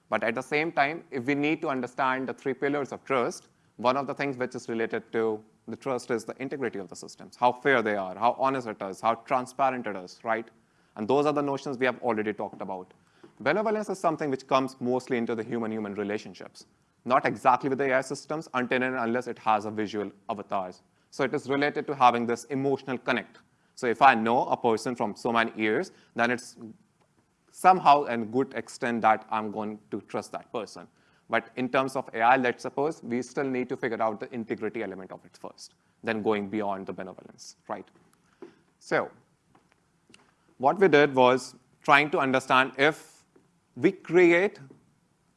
But at the same time, if we need to understand the three pillars of trust, one of the things which is related to the trust is the integrity of the systems, how fair they are, how honest it is, how transparent it is, right? And those are the notions we have already talked about. Benevolence is something which comes mostly into the human-human relationships, not exactly with the AI systems until and unless it has a visual avatars. So it is related to having this emotional connect. So if I know a person from so many years, then it's somehow a good extent that I'm going to trust that person. But in terms of AI, let's suppose we still need to figure out the integrity element of it first, then going beyond the benevolence, right? So what we did was trying to understand if we create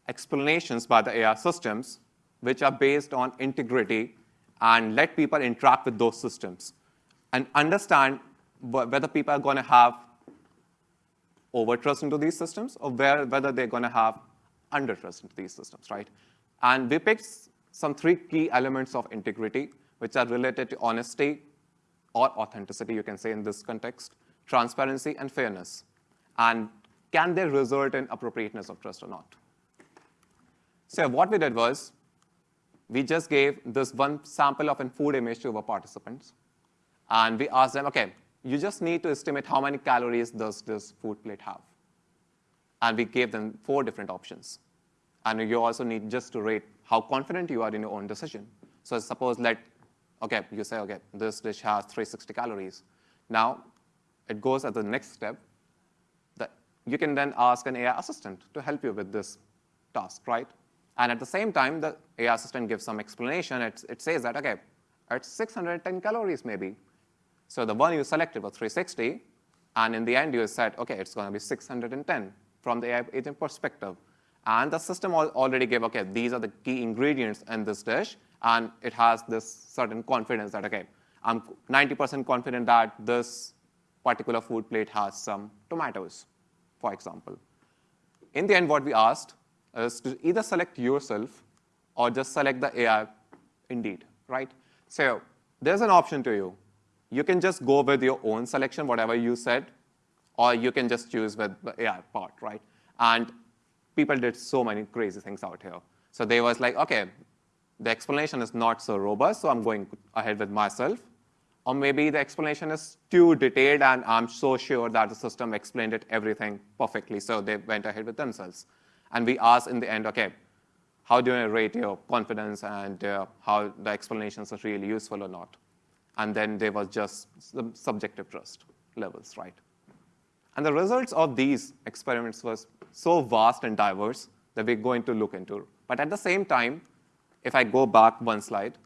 explanations by the AI systems which are based on integrity and let people interact with those systems and understand whether people are going to have over trust into these systems or where, whether they're going to have under trust into these systems, right? And we picked some three key elements of integrity, which are related to honesty or authenticity, you can say in this context, transparency and fairness. And can they result in appropriateness of trust or not? So what we did was, we just gave this one sample of a food image to our participants. And we asked them, OK, you just need to estimate how many calories does this food plate have. And we gave them four different options. And you also need just to rate how confident you are in your own decision. So suppose let, OK, you say, OK, this dish has 360 calories. Now, it goes at the next step. That you can then ask an AI assistant to help you with this task, right? And at the same time, the AI assistant gives some explanation. It, it says that, OK, it's 610 calories maybe. So the one you selected was 360, and in the end you said, okay, it's going to be 610 from the AI agent perspective. And the system already gave, okay, these are the key ingredients in this dish, and it has this certain confidence that, okay, I'm 90% confident that this particular food plate has some tomatoes, for example. In the end, what we asked Uh, is to either select yourself or just select the AI indeed, right? So there's an option to you. You can just go with your own selection, whatever you said, or you can just choose with the AI part, right? And people did so many crazy things out here. So they was like, okay, the explanation is not so robust, so I'm going ahead with myself. Or maybe the explanation is too detailed, and I'm so sure that the system explained it everything perfectly, so they went ahead with themselves. And we asked in the end, okay, how do you rate your confidence and uh, how the explanations are really useful or not? and then there was just the subjective trust levels, right? And the results of these experiments was so vast and diverse that we're going to look into. But at the same time, if I go back one slide,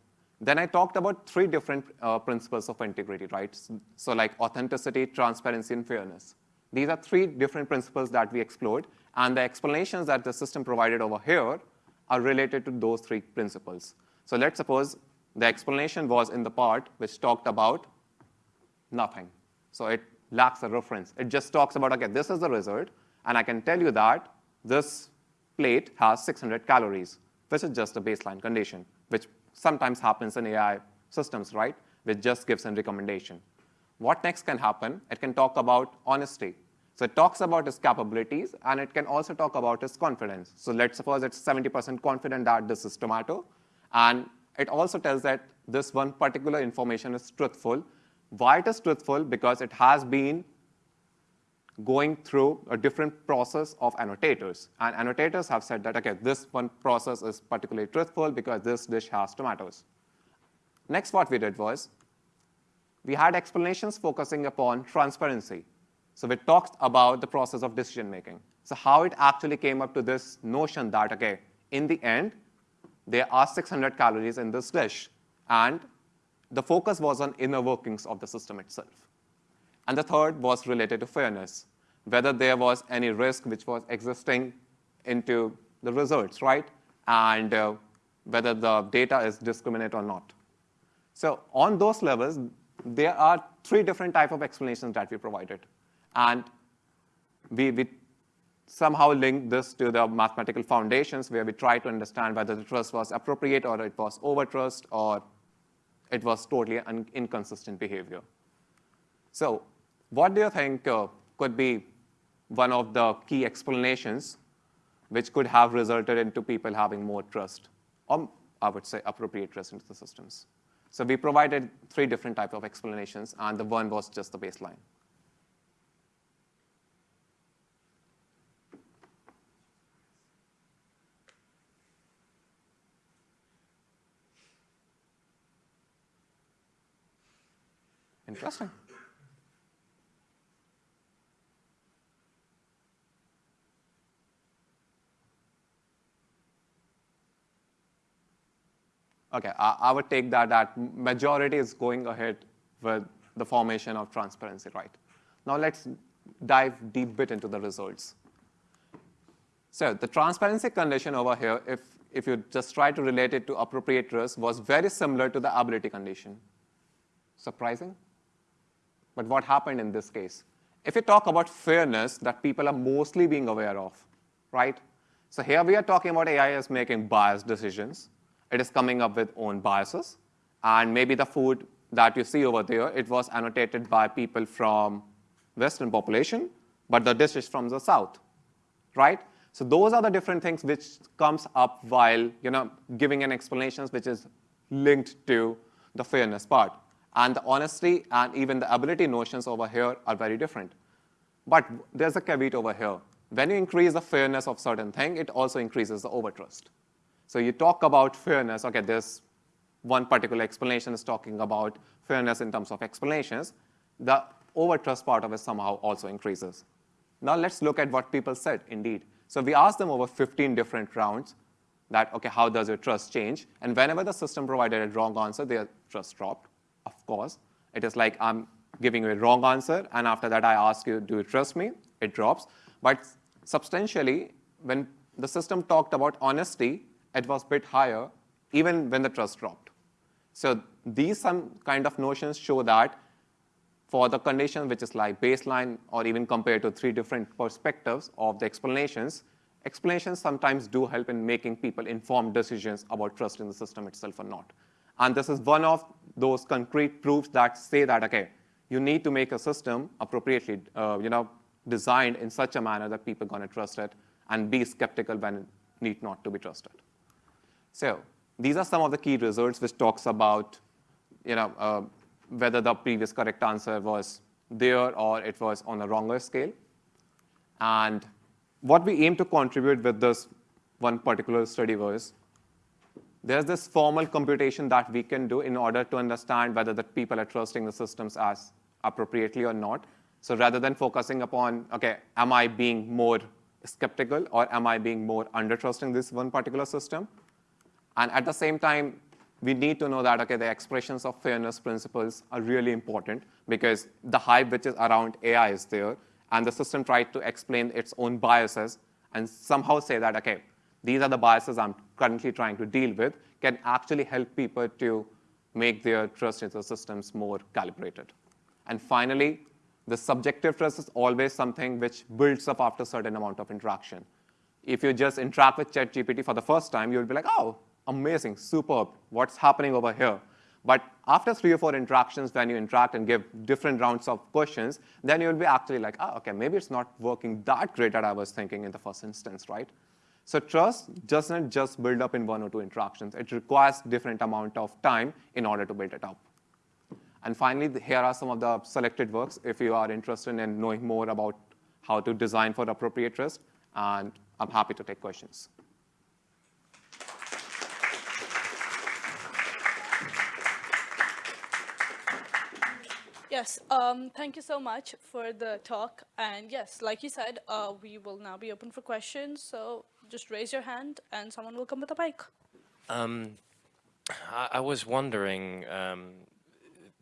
then I talked about three different uh, principles of integrity, right? So like authenticity, transparency, and fairness. These are three different principles that we explored, and the explanations that the system provided over here are related to those three principles. So let's suppose the explanation was in the part which talked about nothing. So it lacks a reference. It just talks about, okay, this is the result, and I can tell you that this plate has 600 calories, which is just a baseline condition, which sometimes happens in AI systems, right? Which just gives a recommendation. What next can happen? It can talk about honesty. So it talks about its capabilities, and it can also talk about its confidence. So let's suppose it's 70% confident that this is tomato, and it also tells that this one particular information is truthful. Why it is truthful? Because it has been going through a different process of annotators. And annotators have said that, okay, this one process is particularly truthful because this dish has tomatoes. Next, what we did was we had explanations focusing upon transparency. So it talks about the process of decision making. So how it actually came up to this notion that, okay, in the end, there are 600 calories in this dish. And the focus was on inner workings of the system itself. And the third was related to fairness, whether there was any risk which was existing into the results, right? And uh, whether the data is discriminate or not. So on those levels, there are three different type of explanations that we provided. And we, we somehow link this to the mathematical foundations where we try to understand whether the trust was appropriate or it was over trust or it was totally inconsistent behavior. So what do you think uh, could be one of the key explanations which could have resulted into people having more trust, or I would say appropriate trust into the systems? So we provided three different type of explanations, and the one was just the baseline. Interesting. Okay, I, I would take that that majority is going ahead with the formation of transparency, right? Now let's dive deep bit into the results. So the transparency condition over here, if, if you just try to relate it to appropriate risk, was very similar to the ability condition. Surprising? But what happened in this case? If you talk about fairness that people are mostly being aware of, right? So here we are talking about AI is making biased decisions. It is coming up with own biases. And maybe the food that you see over there, it was annotated by people from Western population, but the dish is from the South, right? So those are the different things which comes up while you know giving an explanations which is linked to the fairness part. And the honesty and even the ability notions over here are very different. But there's a caveat over here. When you increase the fairness of certain thing, it also increases the overtrust. So you talk about fairness, okay, there's one particular explanation is talking about fairness in terms of explanations. The overtrust part of it somehow also increases. Now let's look at what people said indeed. So we asked them over 15 different rounds that, okay, how does your trust change? And whenever the system provided a wrong answer, their trust dropped, of course. It is like I'm giving you a wrong answer, and after that I ask you, do you trust me? It drops. But substantially, when the system talked about honesty, it was a bit higher, even when the trust dropped. So these some kind of notions show that for the condition which is like baseline or even compared to three different perspectives of the explanations, explanations sometimes do help in making people informed decisions about trust in the system itself or not. And this is one of those concrete proofs that say that, okay, you need to make a system appropriately, uh, you know, designed in such a manner that people are going to trust it and be skeptical when it need not to be trusted. So these are some of the key results which talks about, you know, uh, whether the previous correct answer was there or it was on a wronger scale. And what we aim to contribute with this one particular study was there's this formal computation that we can do in order to understand whether the people are trusting the systems as appropriately or not. So rather than focusing upon, okay, am I being more skeptical or am I being more under trusting this one particular system? And at the same time, we need to know that, okay, the expressions of fairness principles are really important because the hype which is around AI is there, and the system tried to explain its own biases and somehow say that, okay, these are the biases I'm currently trying to deal with, can actually help people to make their trust in the systems more calibrated. And finally, the subjective trust is always something which builds up after a certain amount of interaction. If you just interact with ChatGPT for the first time, you'll be like, oh, amazing, superb, what's happening over here? But after three or four interactions, when you interact and give different rounds of questions, then you'll be actually like, oh, okay, maybe it's not working that great that I was thinking in the first instance, right? So trust doesn't just build up in one or two interactions. It requires different amount of time in order to build it up. And finally, here are some of the selected works if you are interested in knowing more about how to design for appropriate trust, and I'm happy to take questions. Yes, um, thank you so much for the talk. And yes, like you said, uh, we will now be open for questions. So just raise your hand and someone will come with a mic. Um, I, I was wondering, um,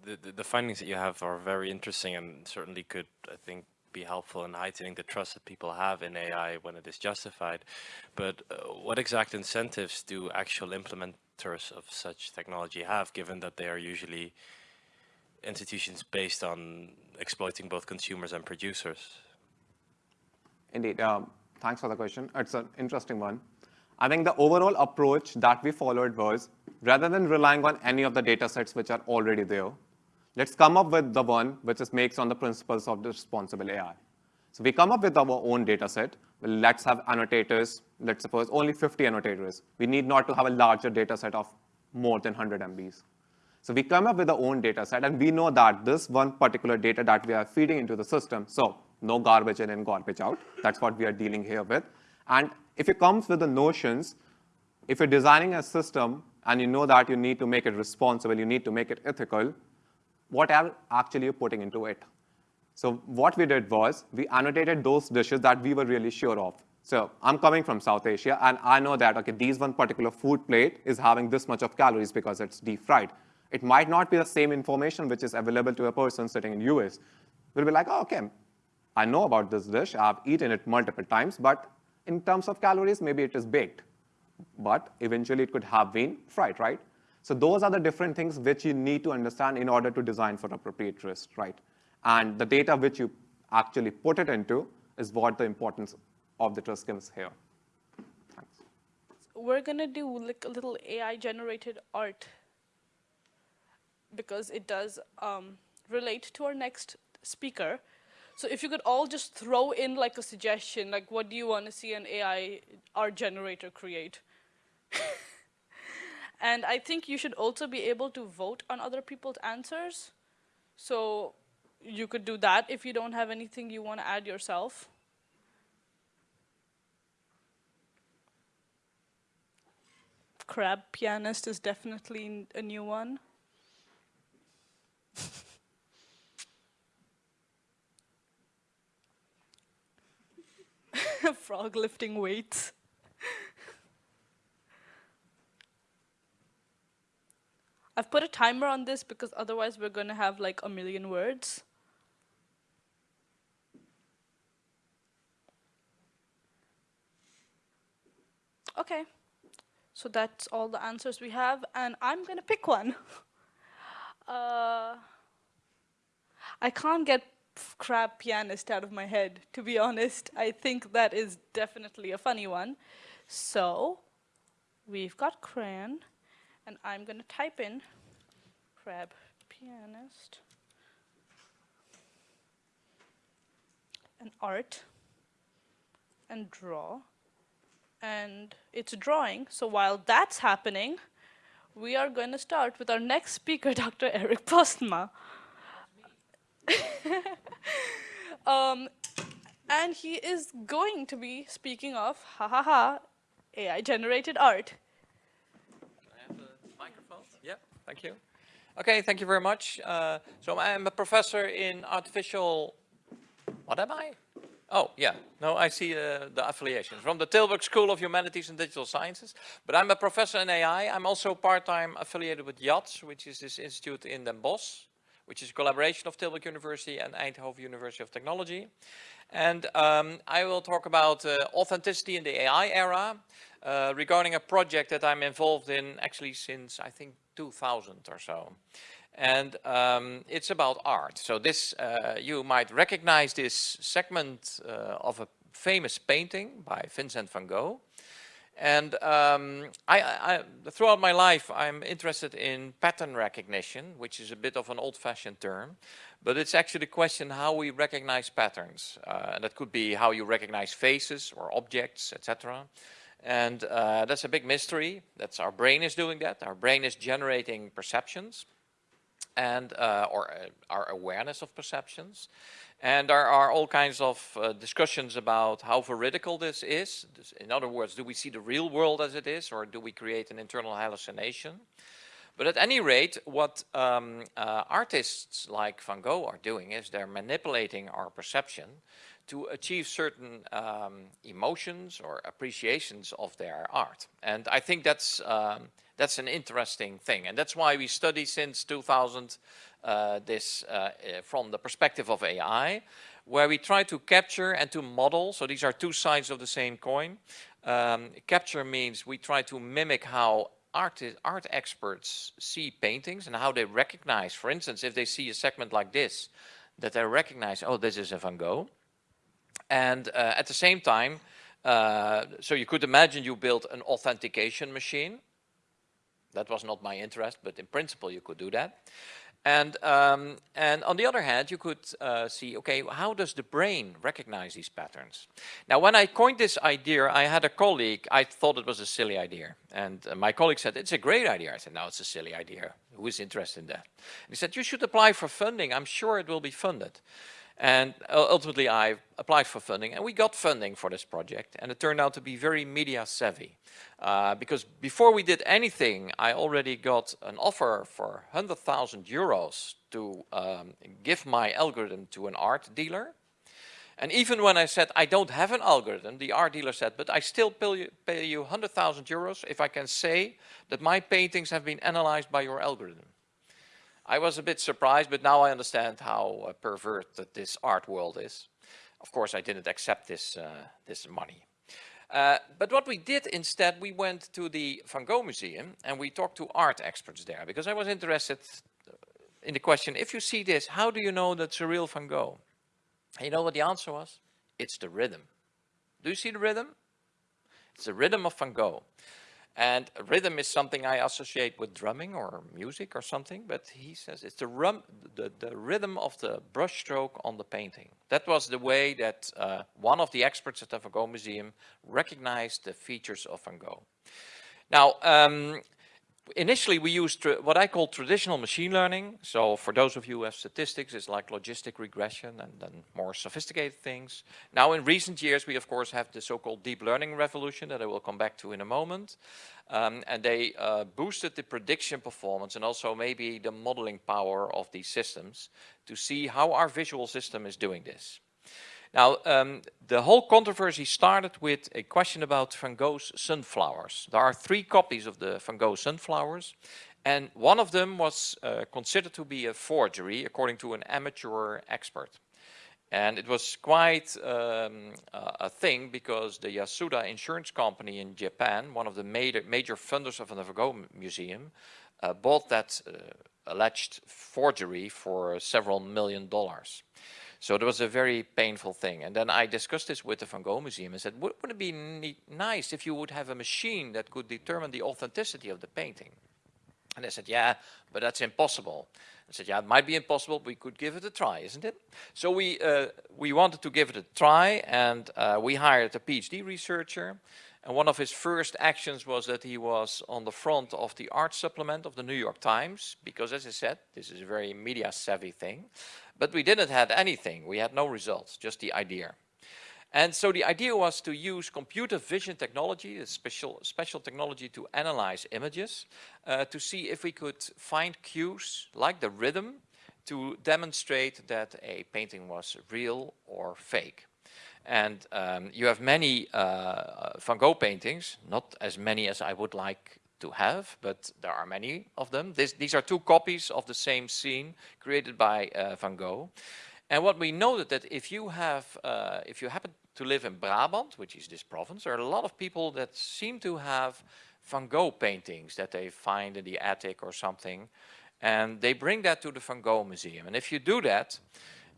the, the, the findings that you have are very interesting and certainly could, I think, be helpful in heightening the trust that people have in AI when it is justified. But uh, what exact incentives do actual implementers of such technology have, given that they are usually institutions based on exploiting both consumers and producers? Indeed. Um, thanks for the question. It's an interesting one. I think the overall approach that we followed was rather than relying on any of the data sets which are already there, let's come up with the one which is makes on the principles of the responsible AI. So we come up with our own data set. Let's have annotators. Let's suppose only 50 annotators. We need not to have a larger data set of more than 100 MBs. So we come up with our own data set, and we know that this one particular data that we are feeding into the system, so no garbage in and garbage out. That's what we are dealing here with. And if it comes with the notions, if you're designing a system and you know that you need to make it responsible, you need to make it ethical, what are actually you putting into it? So what we did was we annotated those dishes that we were really sure of. So I'm coming from South Asia, and I know that, okay, these one particular food plate is having this much of calories because it's deep fried. It might not be the same information which is available to a person sitting in US. We'll be like, oh, okay, I know about this dish. I've eaten it multiple times, but in terms of calories, maybe it is baked. But eventually it could have been fried, right? So those are the different things which you need to understand in order to design for appropriate risk, right? And the data which you actually put it into is what the importance of the trust is here. Thanks. We're gonna do like a little AI generated art because it does um, relate to our next speaker. So if you could all just throw in like a suggestion, like what do you want to see an AI art generator create? and I think you should also be able to vote on other people's answers. So you could do that if you don't have anything you want to add yourself. Crab pianist is definitely a new one. Frog lifting weights. I've put a timer on this because otherwise we're going to have like a million words. Okay, so that's all the answers we have, and I'm going to pick one. Uh, I can't get crab pianist out of my head, to be honest. I think that is definitely a funny one. So we've got Craiyon, and I'm going to type in crab pianist and art and draw. And it's drawing, so while that's happening, we are going to start with our next speaker, Dr. Eric Postma. um, and he is going to be speaking of, ha ha ha, AI generated art. Can I have the microphone? Yeah, thank you. Okay, thank you very much. Uh, so I'm a professor in artificial, what am I? Oh, yeah. No, I see uh, the affiliation From the Tilburg School of Humanities and Digital Sciences. But I'm a professor in AI. I'm also part-time affiliated with JADS, which is this institute in Den Bosch, which is a collaboration of Tilburg University and Eindhoven University of Technology. And um, I will talk about uh, authenticity in the AI era uh, regarding a project that I'm involved in actually since, I think, 2000 or so and um, it's about art. So this, uh, you might recognize this segment uh, of a famous painting by Vincent van Gogh. And um, I, I, throughout my life, I'm interested in pattern recognition, which is a bit of an old-fashioned term, but it's actually the question how we recognize patterns. Uh, that could be how you recognize faces or objects, etc. And uh, that's a big mystery. That's our brain is doing that. Our brain is generating perceptions and uh, or uh, our awareness of perceptions. And there are all kinds of uh, discussions about how veridical this is. In other words, do we see the real world as it is or do we create an internal hallucination? But at any rate, what um, uh, artists like Van Gogh are doing is they're manipulating our perception to achieve certain um, emotions or appreciations of their art. And I think that's, um, that's an interesting thing. And that's why we study since 2000 uh, this uh, uh, from the perspective of AI, where we try to capture and to model. So these are two sides of the same coin. Um, capture means we try to mimic how art, art experts see paintings and how they recognize, for instance, if they see a segment like this, that they recognize, oh, this is a Van Gogh. And uh, at the same time, uh, so you could imagine you built an authentication machine. That was not my interest, but in principle you could do that. And, um, and on the other hand, you could uh, see, okay, how does the brain recognize these patterns? Now, when I coined this idea, I had a colleague, I thought it was a silly idea. And uh, my colleague said, it's a great idea. I said, no, it's a silly idea. Who is interested in that? And he said, you should apply for funding. I'm sure it will be funded. And ultimately I applied for funding and we got funding for this project and it turned out to be very media savvy. Uh, because before we did anything, I already got an offer for 100,000 euros to um, give my algorithm to an art dealer. And even when I said I don't have an algorithm, the art dealer said, but I still pay you, pay you 100,000 euros if I can say that my paintings have been analyzed by your algorithm. I was a bit surprised, but now I understand how uh, perverted this art world is. Of course, I didn't accept this, uh, this money. Uh, but what we did instead, we went to the Van Gogh Museum and we talked to art experts there because I was interested uh, in the question, if you see this, how do you know that's a real Van Gogh? And you know what the answer was? It's the rhythm. Do you see the rhythm? It's the rhythm of Van Gogh. And rhythm is something I associate with drumming or music or something, but he says it's the, rum, the, the rhythm of the brushstroke on the painting. That was the way that uh, one of the experts at the Van Gogh Museum recognized the features of Van Gogh. Now, um, initially we used what I call traditional machine learning. So for those of you who have statistics, it's like logistic regression and then more sophisticated things. Now in recent years, we of course have the so-called deep learning revolution that I will come back to in a moment. Um, and they uh, boosted the prediction performance and also maybe the modeling power of these systems to see how our visual system is doing this. Now, um, the whole controversy started with a question about Van Gogh's sunflowers. There are three copies of the Van Gogh sunflowers, and one of them was uh, considered to be a forgery, according to an amateur expert. And it was quite um, a thing because the Yasuda insurance company in Japan, one of the major, major funders of the Van Gogh Museum, uh, bought that uh, alleged forgery for several million dollars. So it was a very painful thing. And then I discussed this with the Van Gogh Museum and said, wouldn't it be nice if you would have a machine that could determine the authenticity of the painting? And they said, yeah, but that's impossible. I said, yeah, it might be impossible, but we could give it a try, isn't it? So we, uh, we wanted to give it a try and uh, we hired a PhD researcher. And one of his first actions was that he was on the front of the art supplement of the New York Times, because as I said, this is a very media savvy thing. But we didn't have anything. We had no results, just the idea. And so the idea was to use computer vision technology, a special, special technology to analyze images, uh, to see if we could find cues like the rhythm to demonstrate that a painting was real or fake. And um, you have many uh, Van Gogh paintings, not as many as I would like to have, but there are many of them. This, these are two copies of the same scene created by uh, Van Gogh. And what we noted that if you have, uh, if you happen to live in Brabant, which is this province, there are a lot of people that seem to have Van Gogh paintings that they find in the attic or something. And they bring that to the Van Gogh Museum. And if you do that,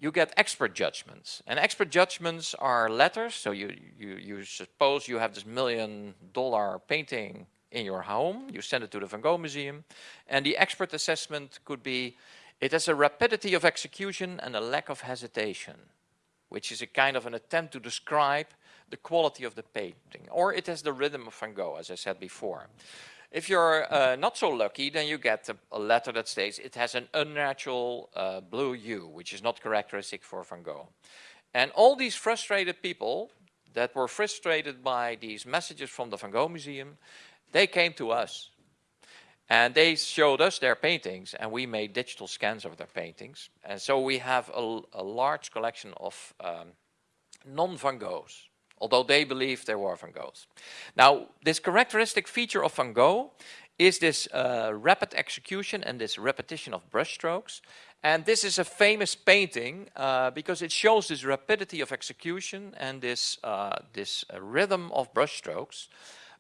you get expert judgments. And expert judgments are letters. So you, you, you suppose you have this million dollar painting in your home, you send it to the Van Gogh Museum, and the expert assessment could be, it has a rapidity of execution and a lack of hesitation, which is a kind of an attempt to describe the quality of the painting, or it has the rhythm of Van Gogh, as I said before. If you're uh, not so lucky, then you get a, a, letter that states it has an unnatural uh, blue hue, which is not characteristic for Van Gogh. And all these frustrated people that were frustrated by these messages from the Van Gogh Museum, they came to us. And they showed us their paintings, and we made digital scans of their paintings. And so we have a, a large collection of um, non-Van Goghs, although they believe they were Van Goghs. Now, this characteristic feature of Van Gogh is this uh, rapid execution and this repetition of brushstrokes. And this is a famous painting uh, because it shows this rapidity of execution and this, uh, this uh, rhythm of brushstrokes.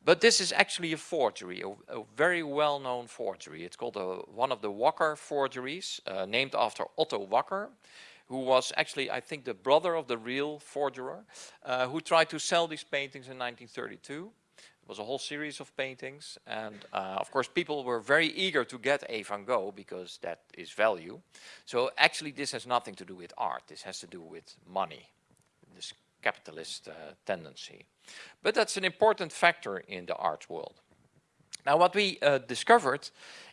But this is actually a forgery, a, a very well-known forgery. It's called a, one of the Wacker forgeries, uh, named after Otto Wacker, who was actually, I think, the brother of the real forger, uh, who tried to sell these paintings in 1932. It was a whole series of paintings. And uh, of course, people were very eager to get a Van Gogh because that is value. So actually, this has nothing to do with art. This has to do with money, this capitalist uh, tendency. But that's an important factor in the art world. Now, what we uh, discovered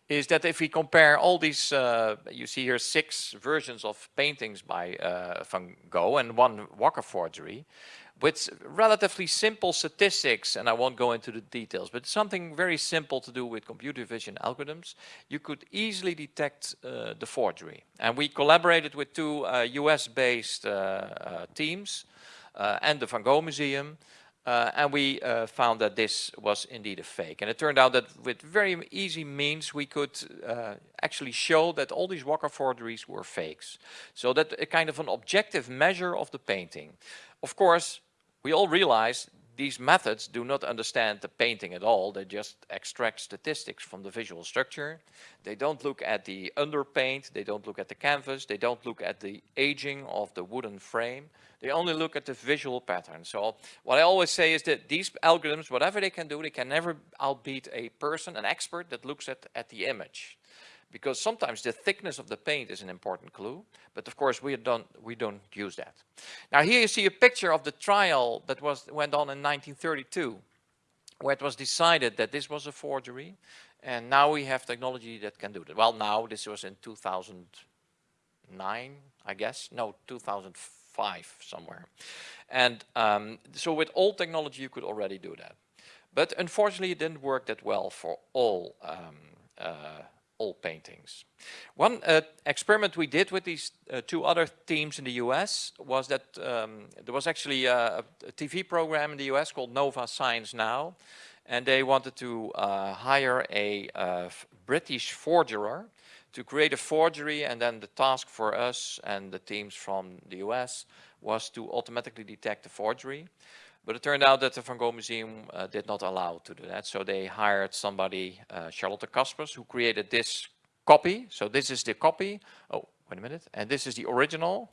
is that if we compare all these, uh, you see here six versions of paintings by uh, Van Gogh and one Wacker forgery, with relatively simple statistics, and I won't go into the details, but something very simple to do with computer vision algorithms, you could easily detect uh, the forgery. And we collaborated with two US-based uh, uh, teams uh, and the Van Gogh Museum, uh, and we uh, found that this was indeed a fake. And it turned out that with very easy means we could uh, actually show that all these Wacker forgeries were fakes. So that a kind of an objective measure of the painting. Of course, we all realize these methods do not understand the painting at all. They just extract statistics from the visual structure. They don't look at the underpaint. They don't look at the canvas. They don't look at the aging of the wooden frame. They only look at the visual pattern. So what I always say is that these algorithms, whatever they can do, they can never outbeat a person, an expert that looks at, at the image because sometimes the thickness of the paint is an important clue, but of course we don't, we don't use that. Now here you see a picture of the trial that was went on in 1932, where it was decided that this was a forgery, and now we have technology that can do that. Well, now this was in 2009, I guess, no, 2005 somewhere. And um, so with old technology you could already do that. But unfortunately it didn't work that well for all um, uh, all paintings. One uh, experiment we did with these uh, two other teams in the US was that um, there was actually a, a, TV program in the US called Nova Science Now and they wanted to uh, hire a uh, British forger to create a forgery and then the task for us and the teams from the US was to automatically detect the forgery. But it turned out that the Van Gogh Museum uh, did not allow to do that. So they hired somebody, uh, Charlotte Caspers, who created this copy. So this is the copy. Oh, wait a minute. And this is the original.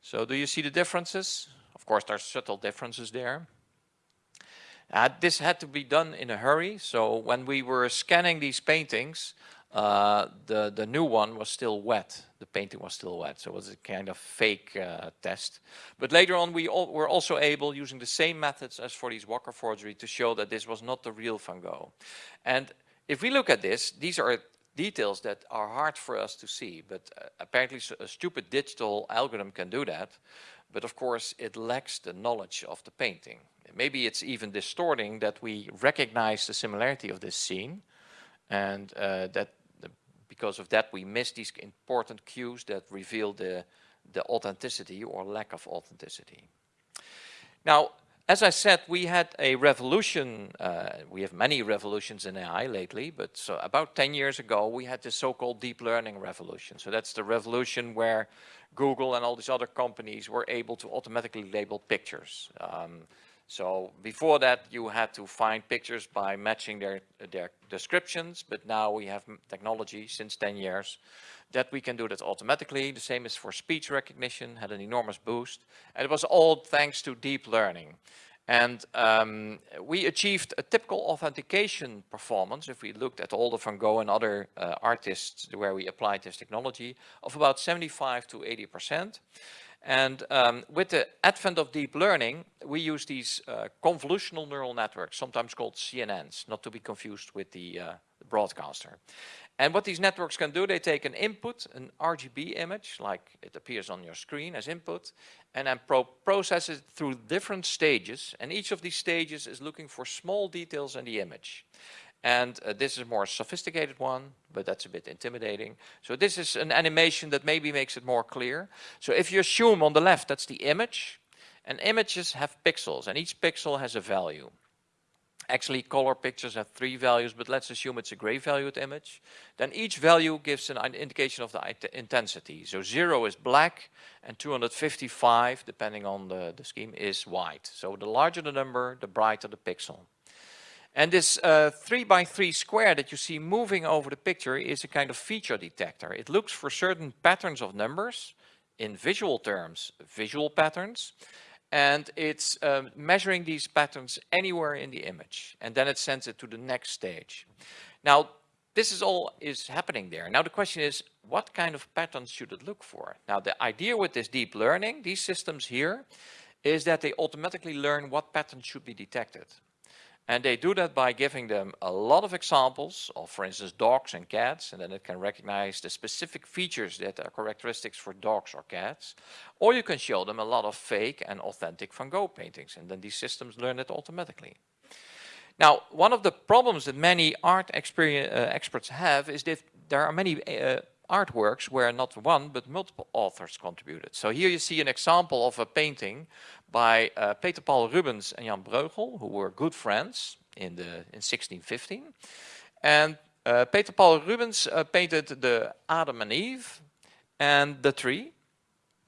So do you see the differences? Of course, there's subtle differences there. Uh, this had to be done in a hurry. So when we were scanning these paintings, uh, the, the new one was still wet. The painting was still wet, so it was a kind of fake uh, test. But later on, we all, were also able, using the same methods as for these Wacker forgery, to show that this was not the real Van Gogh. And if we look at this, these are details that are hard for us to see, but uh, apparently a stupid digital algorithm can do that. But of course, it lacks the knowledge of the painting. Maybe it's even distorting that we recognize the similarity of this scene, and uh, that because of that we miss these important cues that reveal the, the authenticity or lack of authenticity. Now, as I said, we had a revolution, uh, we have many revolutions in AI lately, but so about 10 years ago we had the so-called deep learning revolution. So that's the revolution where Google and all these other companies were able to automatically label pictures. Um, so before that, you had to find pictures by matching their, their descriptions, but now we have technology since 10 years that we can do that automatically. The same is for speech recognition, had an enormous boost. And it was all thanks to deep learning. And um, we achieved a typical authentication performance, if we looked at all the Van Gogh and other uh, artists where we applied this technology, of about 75 to 80 percent. And um, with the advent of deep learning, we use these uh, convolutional neural networks, sometimes called CNNs, not to be confused with the, uh, broadcaster. And what these networks can do, they take an input, an RGB image, like it appears on your screen as input, and then pro process it through different stages. And each of these stages is looking for small details in the image. And uh, this is a more sophisticated one, but that's a bit intimidating. So this is an animation that maybe makes it more clear. So if you assume on the left, that's the image, and images have pixels, and each pixel has a value. Actually, color pictures have three values, but let's assume it's a gray valued image. Then each value gives an indication of the intensity. So zero is black and 255, depending on the, the scheme, is white. So the larger the number, the brighter the pixel. And this uh, 3 by 3 square that you see moving over the picture is a kind of feature detector. It looks for certain patterns of numbers, in visual terms, visual patterns, and it's um, measuring these patterns anywhere in the image and then it sends it to the next stage. Now this is all is happening there. Now the question is what kind of patterns should it look for? Now the idea with this deep learning, these systems here, is that they automatically learn what patterns should be detected. And they do that by giving them a lot of examples of, for instance, dogs and cats, and then it can recognize the specific features that are characteristics for dogs or cats. Or you can show them a lot of fake and authentic Van Gogh paintings, and then these systems learn it automatically. Now, one of the problems that many art uh, experts have is that there are many uh, artworks where not one but multiple authors contributed. So here you see an example of a painting by uh, Peter Paul Rubens and Jan Bruegel, who were good friends in, the, in 1615. And uh, Peter Paul Rubens uh, painted the Adam and Eve and the tree.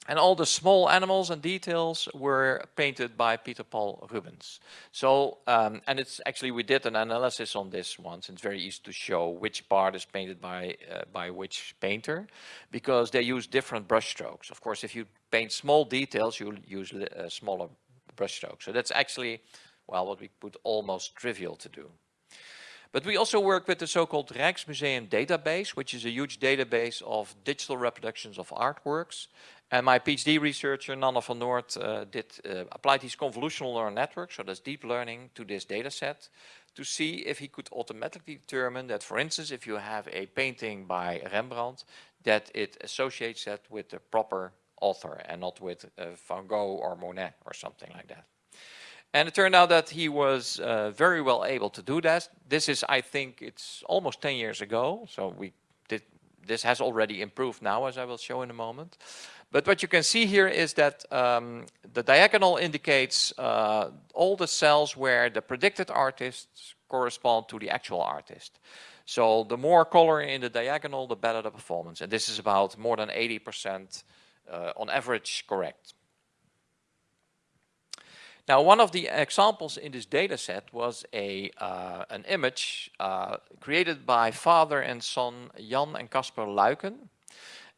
And all the small animals and details were painted by Peter Paul Rubens. So, um, and it's actually, we did an analysis on this once. It's very easy to show which part is painted by, uh, by which painter, because they use different brush strokes. Of course, if you paint small details, you'll use uh, smaller brush strokes. So that's actually, well, what we put almost trivial to do. But we also work with the so-called Rijksmuseum database, which is a huge database of digital reproductions of artworks. And my PhD researcher, Nanne van Noord, uh, did uh, apply these convolutional neural networks, so that's deep learning, to this data set to see if he could automatically determine that, for instance, if you have a painting by Rembrandt, that it associates that with the proper author and not with uh, Van Gogh or Monet or something like that. And it turned out that he was uh, very well able to do that. This is, I think, it's almost 10 years ago. So we did, this has already improved now, as I will show in a moment. But what you can see here is that um, the diagonal indicates uh, all the cells where the predicted artists correspond to the actual artist. So the more color in the diagonal, the better the performance. And this is about more than 80% uh, on average correct. Now, one of the examples in this data set was a, uh, an image uh, created by father and son Jan and Casper Luiken.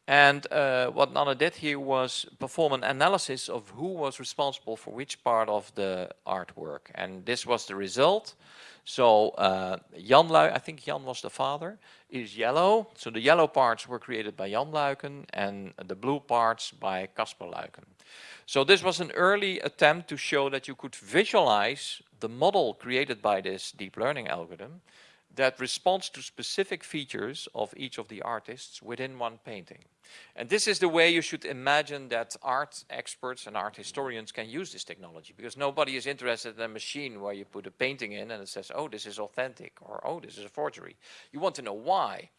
And uh, what Nanne did here was perform an analysis of who was responsible for which part of the artwork. And this was the result. So uh, Jan I think Jan was the father, is yellow. So the yellow parts were created by Jan Luiken and the blue parts by Casper Luiken. So this was an early attempt to show that you could visualize the model created by this deep learning algorithm that responds to specific features of each of the artists within one painting. And this is the way you should imagine that art experts and art historians can use this technology because nobody is interested in a machine where you put a painting in and it says, oh, this is authentic or oh, this is a forgery. You want to know why.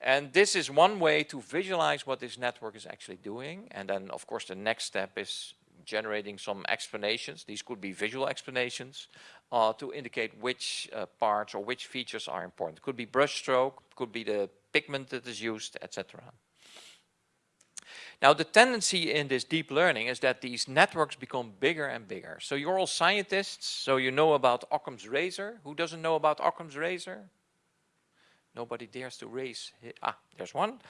And this is one way to visualize what this network is actually doing. And then, of course, the next step is generating some explanations. These could be visual explanations uh, to indicate which uh, parts or which features are important. Could be brushstroke, could be the pigment that is used, etc. Now the tendency in this deep learning is that these networks become bigger and bigger. So you're all scientists, so you know about Occam's razor. Who doesn't know about Occam's razor? Nobody dares to raise, ah, there's one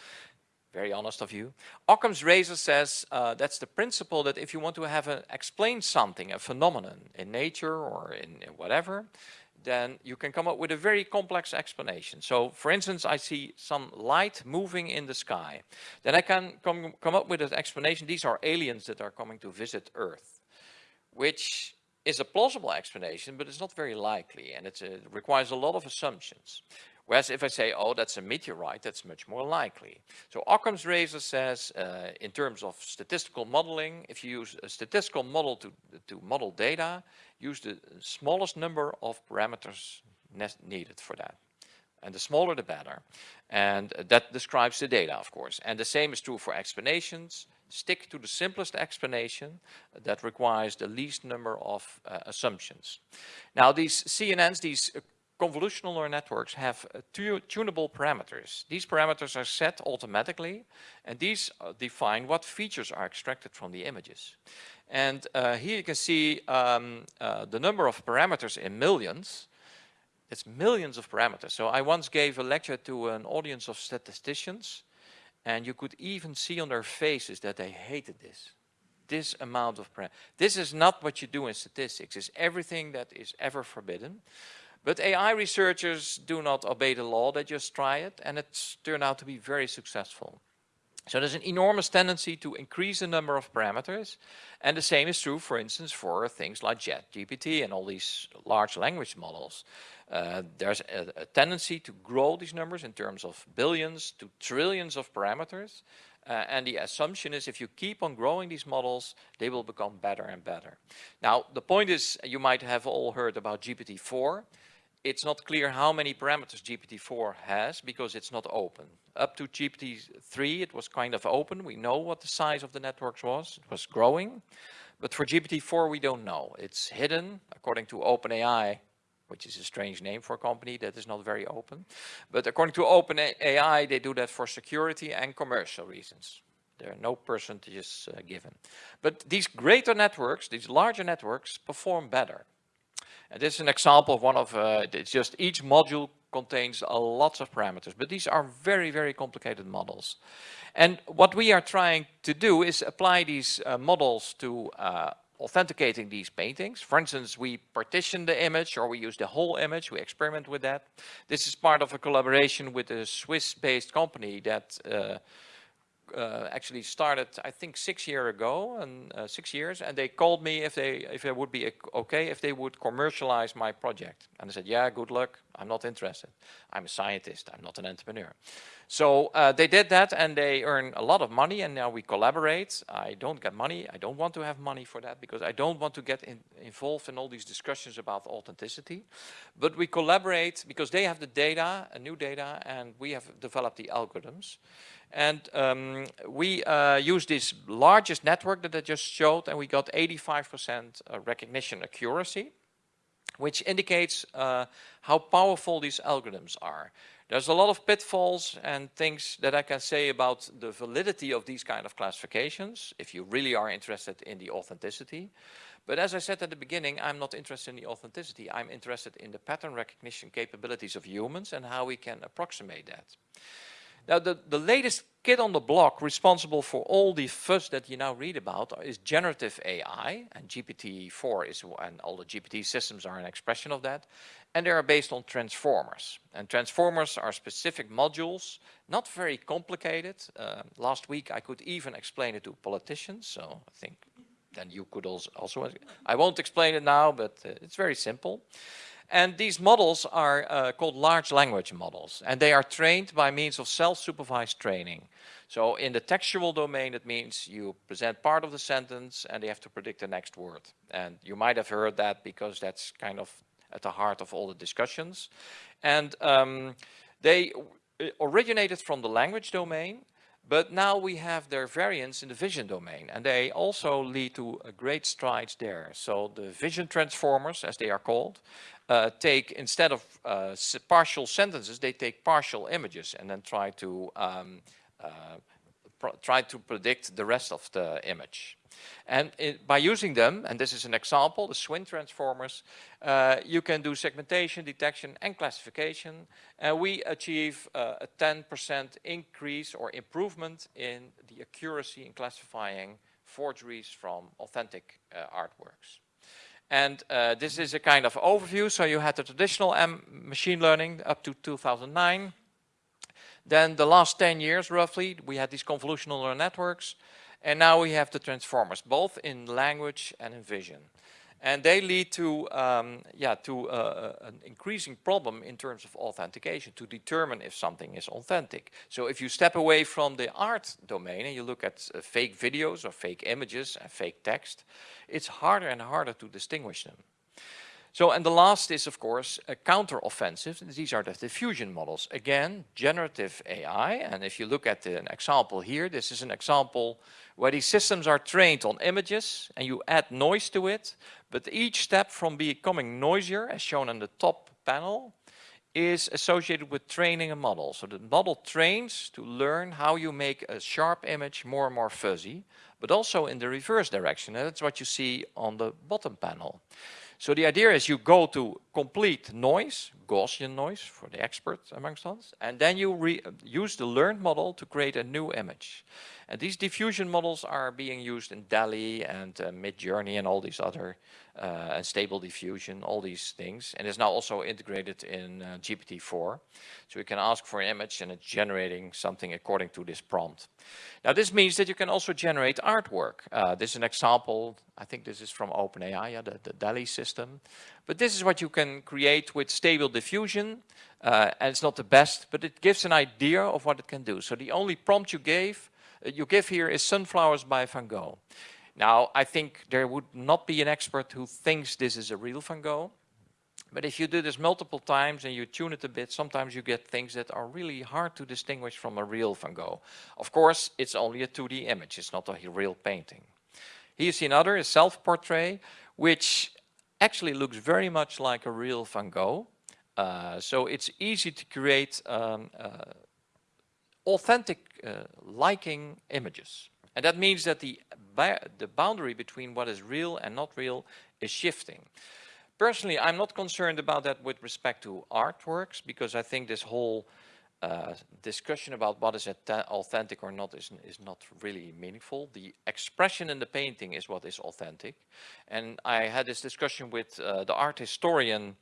very honest of you. Occam's razor says uh, that's the principle that if you want to have a, explain something, a phenomenon in nature or in, in, whatever, then you can come up with a very complex explanation. So for instance, I see some light moving in the sky. Then I can come, come up with an explanation. These are aliens that are coming to visit Earth, which is a plausible explanation, but it's not very likely and it requires a lot of assumptions. Whereas if I say, oh, that's a meteorite, that's much more likely. So Occam's razor says, uh, in terms of statistical modeling, if you use a statistical model to, to model data, use the smallest number of parameters needed for that. And the smaller, the better. And that describes the data, of course. And the same is true for explanations. Stick to the simplest explanation that requires the least number of uh, assumptions. Now, these CNNs, these uh, convolutional neural networks have uh, tu tunable parameters. These parameters are set automatically and these uh, define what features are extracted from the images. And uh, here you can see um, uh, the number of parameters in millions. It's millions of parameters. So I once gave a lecture to an audience of statisticians and you could even see on their faces that they hated this. This amount of parameters. This is not what you do in statistics. It's everything that is ever forbidden. But AI researchers do not obey the law, they just try it and it's turned out to be very successful. So there's an enormous tendency to increase the number of parameters and the same is true for instance for things like ChatGPT and all these large language models. Uh, there's a, a, tendency to grow these numbers in terms of billions to trillions of parameters uh, and the assumption is if you keep on growing these models, they will become better and better. Now, the point is, you might have all heard about GPT-4 it's not clear how many parameters GPT-4 has because it's not open. Up to GPT-3 it was kind of open. We know what the size of the networks was. It was growing. But for GPT-4 we don't know. It's hidden according to OpenAI, which is a strange name for a company that is not very open. But according to OpenAI they do that for security and commercial reasons. There are no percentages uh, given. But these greater networks, these larger networks perform better. And this is an example of one of, uh, it's just each module contains a lots of parameters, but these are very, very complicated models. And what we are trying to do is apply these uh, models to uh, authenticating these paintings. For instance, we partition the image or we use the whole image, we experiment with that. This is part of a collaboration with a Swiss-based company that uh, actually started, I think, six years ago, and uh, six years, and they called me if they if it would be okay if they would commercialize my project. And I said, yeah, good luck. I'm not interested. I'm a scientist. I'm not an entrepreneur. So uh, they did that, and they earn a lot of money, and now we collaborate. I don't get money. I don't want to have money for that because I don't want to get in, involved in all these discussions about authenticity. But we collaborate because they have the data, new data, and we have developed the algorithms. And um, we uh, use this largest network that I just showed and we got 85% uh, recognition accuracy, which indicates uh, how powerful these algorithms are. There's a lot of pitfalls and things that I can say about the validity of these kind of classifications, if you really are interested in the authenticity. But as I said at the beginning, I'm not interested in the authenticity. I'm interested in the pattern recognition capabilities of humans and how we can approximate that. Now, the, the latest kid on the block responsible for all the fuss that you now read about is generative AI, and GPT-4 is, and all the GPT systems are an expression of that, and they are based on transformers. And transformers are specific modules, not very complicated. Uh, last week I could even explain it to politicians, so I think then you could also, also I won't explain it now, but uh, it's very simple. And these models are uh, called large language models, and they are trained by means of self-supervised training. So in the textual domain, it means you present part of the sentence and they have to predict the next word. And you might have heard that because that's kind of at the heart of all the discussions. And um, they uh, originated from the language domain, but now we have their variants in the vision domain and they also lead to great strides there. So the vision transformers, as they are called, uh, take, instead of uh, partial sentences, they take partial images and then try to um, uh, try to predict the rest of the image. And it, by using them, and this is an example, the SWIN transformers, uh, you can do segmentation, detection and classification. And we achieve uh, a 10% increase or improvement in the accuracy in classifying forgeries from authentic uh, artworks. And uh, this is a kind of overview. So you had the traditional M machine learning up to 2009. Then the last 10 years roughly, we had these convolutional neural networks. And now we have the transformers, both in language and in vision. And they lead to, um, yeah, to uh, an increasing problem in terms of authentication to determine if something is authentic. So if you step away from the art domain and you look at uh, fake videos or fake images and fake text, it's harder and harder to distinguish them. So, and the last is, of course, a counter-offensive. These are the diffusion models. Again, generative AI. And if you look at the, an example here, this is an example where these systems are trained on images and you add noise to it. But each step from becoming noisier, as shown on the top panel, is associated with training a model. So the model trains to learn how you make a sharp image more and more fuzzy, but also in the reverse direction. And that's what you see on the bottom panel. So the idea is you go to complete noise, Gaussian noise for the experts amongst us, and then you use the learned model to create a new image. And these diffusion models are being used in DALL-E and uh, Midjourney and all these other, uh, stable diffusion, all these things. And it's now also integrated in uh, GPT-4. So you can ask for an image and it's generating something according to this prompt. Now this means that you can also generate artwork. Uh, this is an example, I think this is from OpenAI, the, the DALL-E system. But this is what you can create with stable diffusion. Uh, and it's not the best, but it gives an idea of what it can do. So the only prompt you gave you give here is Sunflowers by Van Gogh. Now, I think there would not be an expert who thinks this is a real Van Gogh. But if you do this multiple times and you tune it a bit, sometimes you get things that are really hard to distinguish from a real Van Gogh. Of course, it's only a 2D image. It's not a real painting. Here you see another, a self-portrait, which actually looks very much like a real Van Gogh. Uh, so it's easy to create um, uh, authentic uh, liking images. And that means that the, the boundary between what is real and not real is shifting. Personally, I'm not concerned about that with respect to artworks because I think this whole uh, discussion about what is authentic or not is, is not really meaningful. The expression in the painting is what is authentic. And I had this discussion with uh, the art historian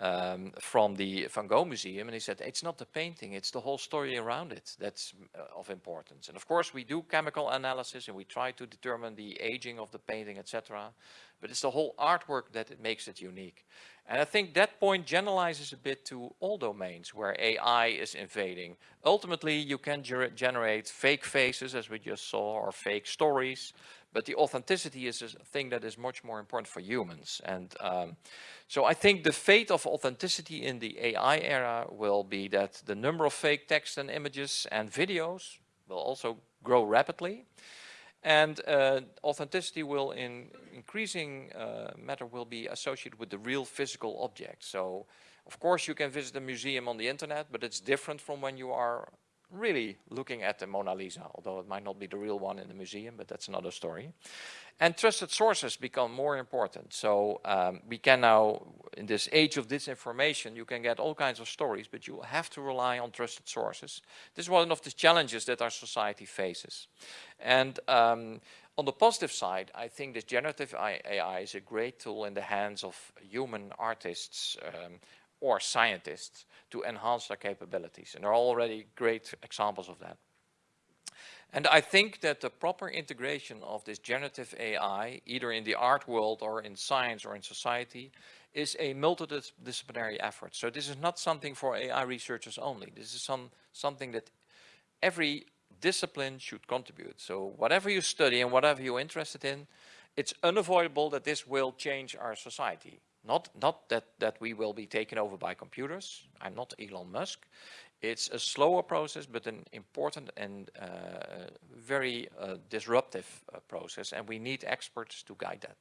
um, from the Van Gogh Museum, and he said, it's not the painting, it's the whole story around it that's uh, of importance. And of course, we do chemical analysis and we try to determine the aging of the painting, etc. But it's the whole artwork that it makes it unique. And I think that point generalizes a bit to all domains where AI is invading. Ultimately, you can generate fake faces, as we just saw, or fake stories, but the authenticity is a thing that is much more important for humans. And um, so I think the fate of authenticity in the AI era will be that the number of fake text and images and videos will also grow rapidly. And uh, authenticity will in increasing uh, matter will be associated with the real physical object. So of course you can visit a museum on the internet, but it's different from when you are really looking at the Mona Lisa, although it might not be the real one in the museum, but that's another story. And trusted sources become more important. So um, we can now, in this age of disinformation, you can get all kinds of stories, but you have to rely on trusted sources. This is one of the challenges that our society faces. And um, on the positive side, I think this generative AI is a great tool in the hands of human artists, um, or scientists to enhance their capabilities. And there are already great examples of that. And I think that the proper integration of this generative AI, either in the art world or in science or in society, is a multidisciplinary effort. So this is not something for AI researchers only. This is some, something that every discipline should contribute. So whatever you study and whatever you're interested in, it's unavoidable that this will change our society. Not, not that, that we will be taken over by computers. I'm not Elon Musk. It's a slower process, but an important and uh, very uh, disruptive uh, process, and we need experts to guide that.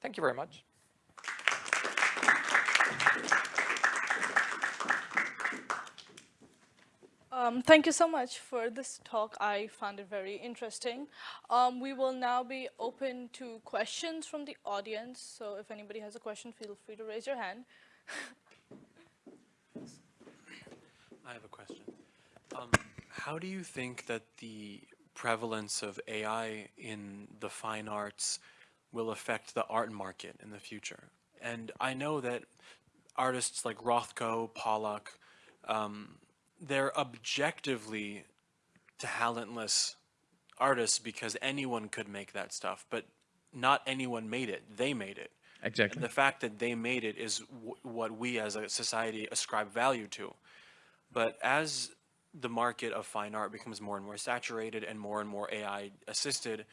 Thank you very much. Um, thank you so much for this talk. I found it very interesting. Um, we will now be open to questions from the audience. So if anybody has a question, feel free to raise your hand. I have a question. Um, how do you think that the prevalence of AI in the fine arts will affect the art market in the future? And I know that artists like Rothko, Pollock, um, they're objectively talentless artists because anyone could make that stuff, but not anyone made it. They made it. Exactly. And the fact that they made it is what we as a society ascribe value to. But as the market of fine art becomes more and more saturated and more and more AI assisted,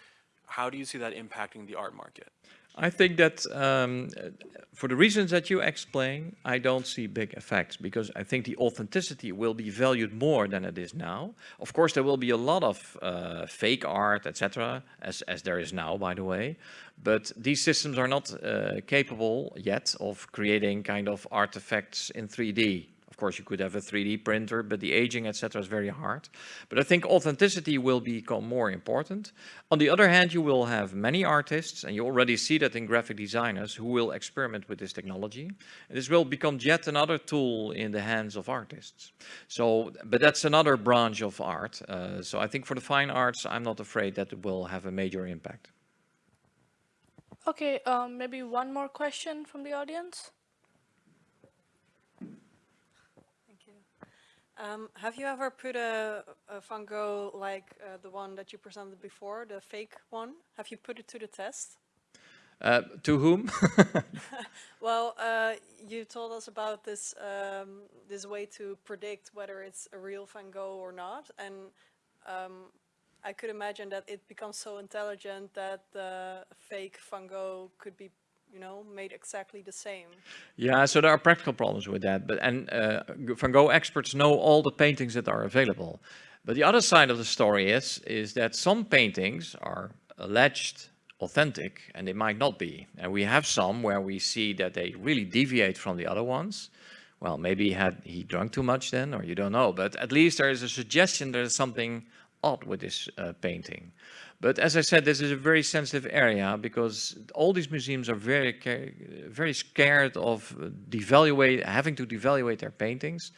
how do you see that impacting the art market? I think that um, for the reasons that you explain, I don't see big effects because I think the authenticity will be valued more than it is now. Of course, there will be a lot of uh, fake art, etc., as, as there is now, by the way. But these systems are not uh, capable yet of creating kind of artifacts in 3D. Of course, you could have a 3D printer, but the aging, etc., is very hard. But I think authenticity will become more important. On the other hand, you will have many artists, and you already see that in graphic designers, who will experiment with this technology. And this will become yet another tool in the hands of artists. So, but that's another branch of art. Uh, so I think for the fine arts, I'm not afraid that it will have a major impact. Okay, um, maybe one more question from the audience. Um, have you ever put a, a Gogh like uh, the one that you presented before, the fake one? Have you put it to the test? Uh, to whom? well, uh, you told us about this um, this way to predict whether it's a real Van Gogh or not, and um, I could imagine that it becomes so intelligent that the fake Van Gogh could be you know, made exactly the same. Yeah, so there are practical problems with that. But and uh, Van Gogh experts know all the paintings that are available. But the other side of the story is is that some paintings are alleged authentic and they might not be. And we have some where we see that they really deviate from the other ones. Well, maybe he had he drunk too much then, or you don't know. But at least there is a suggestion there's something odd with this uh, painting. But as I said, this is a very sensitive area because all these museums are very, very scared of devaluate, having to devaluate their paintings.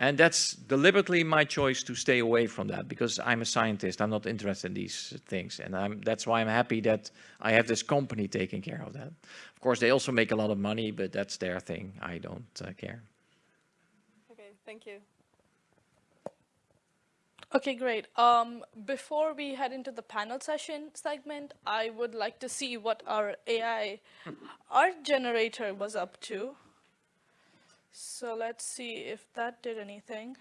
And that's deliberately my choice to stay away from that because I'm a scientist. I'm not interested in these things. And I'm, that's why I'm happy that I have this company taking care of that. Of course, they also make a lot of money, but that's their thing. I don't uh, care. Okay, thank you. Okay, great. Um, before we head into the panel session segment, I would like to see what our AI art generator was up to. So let's see if that did anything.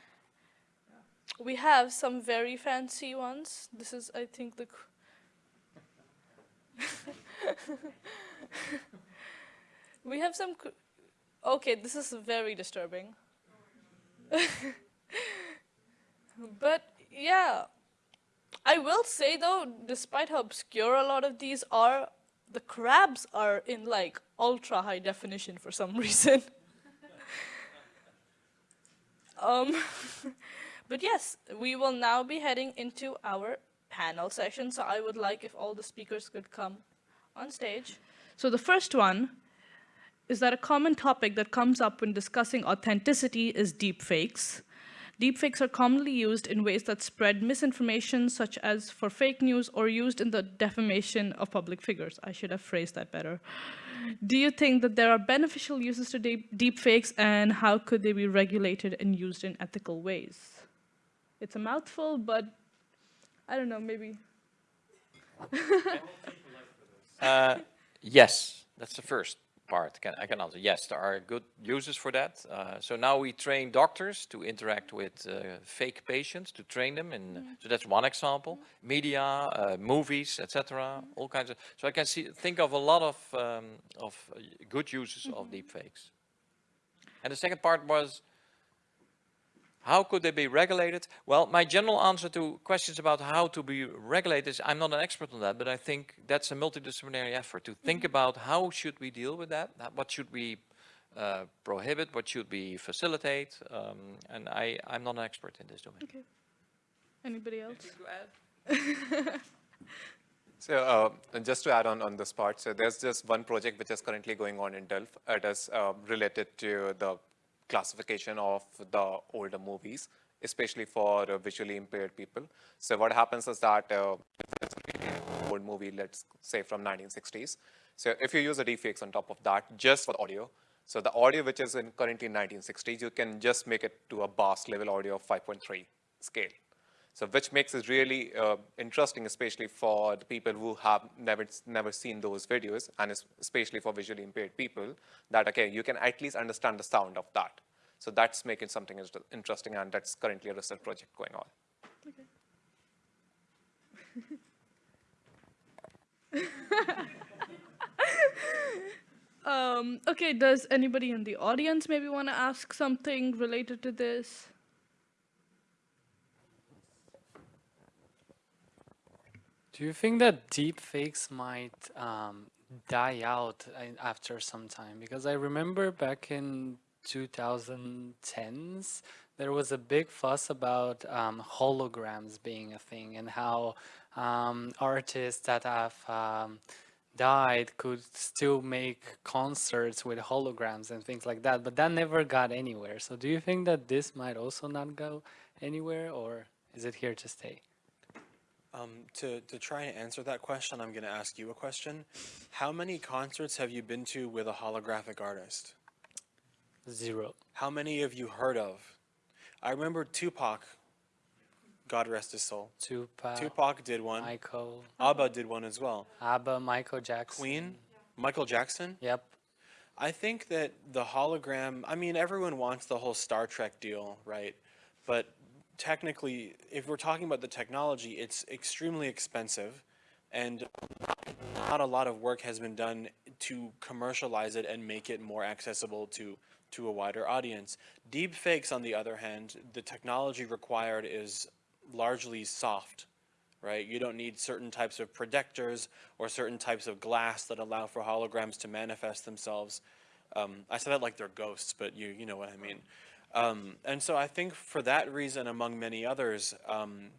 We have some very fancy ones. This is, I think, the... we have some... Okay, this is very disturbing. but yeah. I will say though, despite how obscure a lot of these are, the crabs are in like ultra high definition for some reason. um, but yes, we will now be heading into our panel session. So I would like if all the speakers could come on stage. So the first one is that a common topic that comes up when discussing authenticity is deepfakes. Deepfakes are commonly used in ways that spread misinformation, such as for fake news or used in the defamation of public figures. I should have phrased that better. Do you think that there are beneficial uses to deep deepfakes and how could they be regulated and used in ethical ways? It's a mouthful, but I don't know, maybe. uh, yes, that's the first part can, I can answer. Yes, there are good uses for that. Uh, so now we train doctors to interact with uh, fake patients, to train them. In, mm. So that's one example. Mm. Media, uh, movies, etc. Mm. All kinds of. So I can see think of a lot of um, of uh, good uses -hmm. of mm-hmm. deepfakes. And the second part was how could they be regulated? Well, my general answer to questions about how to be regulated is I'm not an expert on that, but I think that's a multidisciplinary effort to think mm-hmm. about how should we deal with that? What should we uh, prohibit? What should we facilitate? Um, and I, I'm not an expert in this domain. Okay. Anybody else? So uh, just to add on on this part, so there's just one project which is currently going on in Delft. It is uh, related to the classification of the older movies, especially for uh, visually impaired people. So what happens is that uh, old movie, let's say from 1960s. So if you use the deepfakes on top of that, just for audio, so the audio which is in currently 1960s, you can just make it to a bass level audio of 5.3 scale. So which makes it really uh, interesting, especially for the people who have never, never seen those videos, and especially for visually impaired people, that, okay, you can at least understand the sound of that. So that's making something interesting, and that's currently a research project going on. um, okay, does anybody in the audience maybe want to ask something related to this? Do you think that deepfakes might um, die out after some time? Because I remember back in 2010s, there was a big fuss about um, holograms being a thing and how um, artists that have um, died could still make concerts with holograms and things like that, but that never got anywhere. So do you think that this might also not go anywhere or is it here to stay? Um, to, to try and answer that question, I'm going to ask you a question. How many concerts have you been to with a holographic artist? Zero. How many have you heard of? I remember Tupac, God rest his soul. Tupac. Tupac did one. Michael. ABBA did one as well. ABBA, Michael Jackson. Queen, Michael Jackson. Yep. I think that the hologram, I mean, everyone wants the whole Star Trek deal, right? But technically, if we're talking about the technology, it's extremely expensive and not a lot of work has been done to commercialize it and make it more accessible to to a wider audience. Deep fakes, on the other hand, the technology required is largely soft, right? You don't need certain types of projectors or certain types of glass that allow for holograms to manifest themselves. Um, I said that like they're ghosts, but you you know what I mean. Um, and so I think for that reason, among many others, um,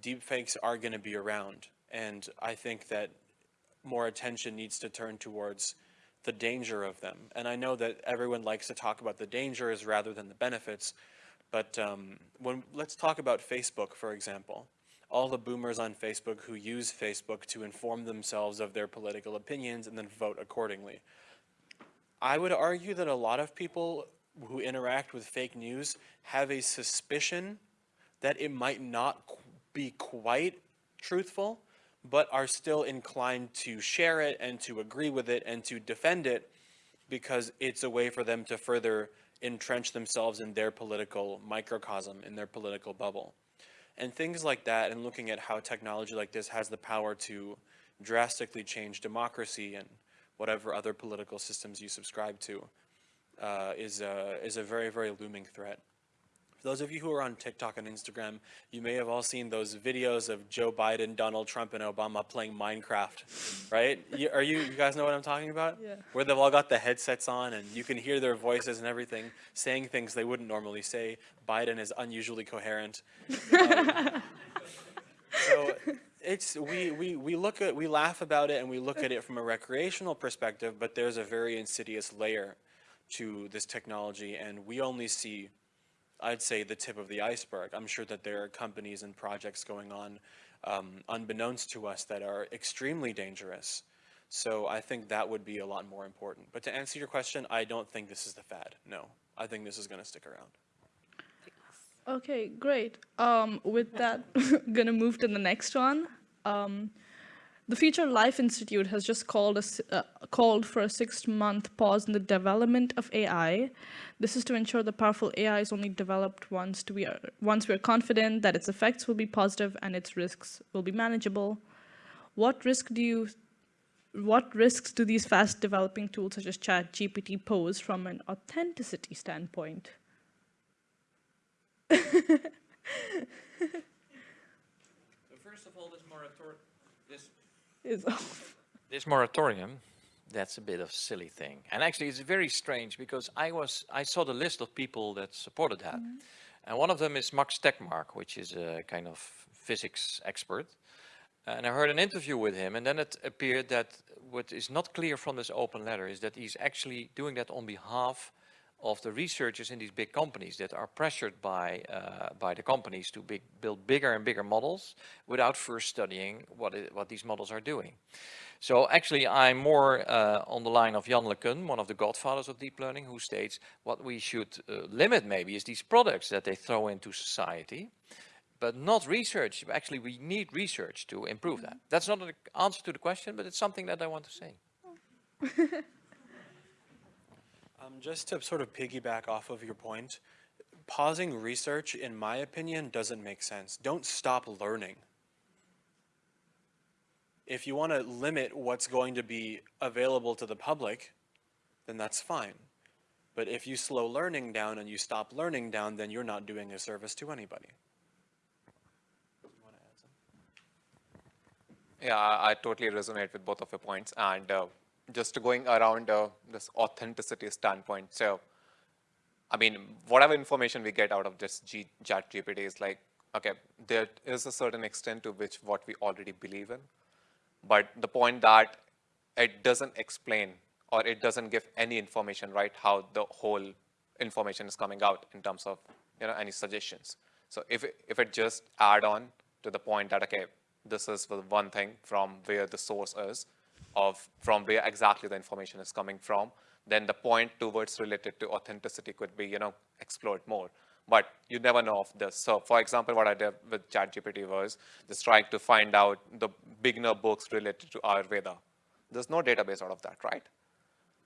deepfakes are going to be around. And I think that more attention needs to turn towards the danger of them. And I know that everyone likes to talk about the dangers rather than the benefits. But um, when let's talk about Facebook, for example. All the boomers on Facebook who use Facebook to inform themselves of their political opinions and then vote accordingly. I would argue that a lot of people who interact with fake news have a suspicion that it might not qu- be quite truthful, but are still inclined to share it and to agree with it and to defend it because it's a way for them to further entrench themselves in their political microcosm, in their political bubble. And things like that, and looking at how technology like this has the power to drastically change democracy and whatever other political systems you subscribe to, uh, is, a, is a very, very looming threat. For those of you who are on TikTok and Instagram, you may have all seen those videos of Joe Biden, Donald Trump, and Obama playing Minecraft, right? You, are you, you guys know what I'm talking about? Yeah. Where they've all got the headsets on and you can hear their voices and everything, saying things they wouldn't normally say. Biden is unusually coherent. Um, so it's we, we we look at we laugh about it and we look at it from a recreational perspective, but there's a very insidious layer to this technology, and we only see, I'd say, the tip of the iceberg. I'm sure that there are companies and projects going on, um, unbeknownst to us, that are extremely dangerous. So I think that would be a lot more important. But to answer your question, I don't think this is the fad. No, I think this is going to stick around. Okay, great. Um, with that, gonna move to the next one. Um, the Future Life Institute has just called, a, uh, called for a six-month pause in the development of AI. This is to ensure the powerful AI is only developed once we are once we are confident that its effects will be positive and its risks will be manageable. What risk do you what risks do these fast developing tools such as ChatGPT pose from an authenticity standpoint? First of all, this moratorium, Is this moratorium, that's a bit of a silly thing. And actually, it's very strange because I was I saw the list of people that supported that, mm-hmm. and one of them is Max Tegmark, which is a kind of physics expert. And I heard an interview with him, and then it appeared that what is not clear from this open letter is that he's actually doing that on behalf of the researchers in these big companies that are pressured by uh, by the companies to big, build bigger and bigger models without first studying what it, what these models are doing. So actually, I'm more uh, on the line of Jan LeCun, one of the godfathers of deep learning, who states what we should uh, limit maybe is these products that they throw into society, but not research. Actually, we need research to improve that. That's not an answer to the question, but it's something that I want to say. Um, just to sort of piggyback off of your point, pausing research, in my opinion, doesn't make sense. Don't stop learning. If you want to limit what's going to be available to the public, then that's fine. But if you slow learning down and you stop learning down, then you're not doing a service to anybody. Yeah, I, totally resonate with both of your points. And uh, just going around uh, this authenticity standpoint, so I mean, whatever information we get out of this G chat GPT is like, okay, there is a certain extent to which what we already believe in. But the point that it doesn't explain or it doesn't give any information, right, how the whole information is coming out in terms of, you know, any suggestions. So if it, if it just add on to the point that, okay, this is the one thing from where the source is, of from where exactly the information is coming from, then the point towards related to authenticity could be, you know, explored more. But you never know of this. So for example, what I did with ChatGPT was just trying to find out the beginner books related to Ayurveda. There's no database out of that, right?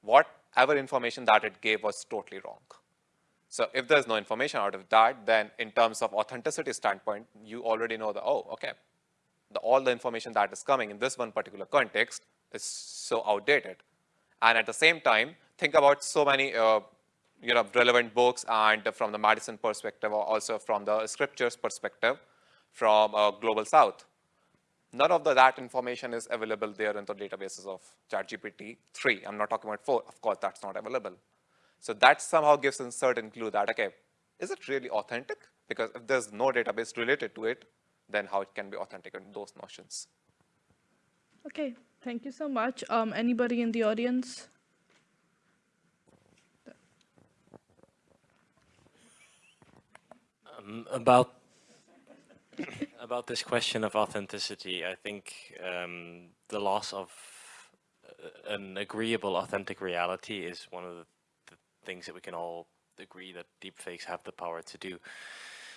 Whatever information that it gave was totally wrong. So if there's no information out of that, then in terms of authenticity standpoint, you already know that, oh, okay, the, all the information that is coming in this one particular context is so outdated. And at the same time, think about so many uh, you know, relevant books and from the medicine perspective or also from the scriptures perspective from uh, Global South. None of the, that information is available there in the databases of ChatGPT 3. I'm not talking about 4. Of course, that's not available. So that somehow gives a certain clue that, okay, is it really authentic? Because if there's no database related to it, then how it can be authentic in those notions. Okay, thank you so much. Um, anybody in the audience? Um, about about this question of authenticity, I think um, the loss of uh, an agreeable, authentic reality is one of the, the, things that we can all agree that deepfakes have the power to do.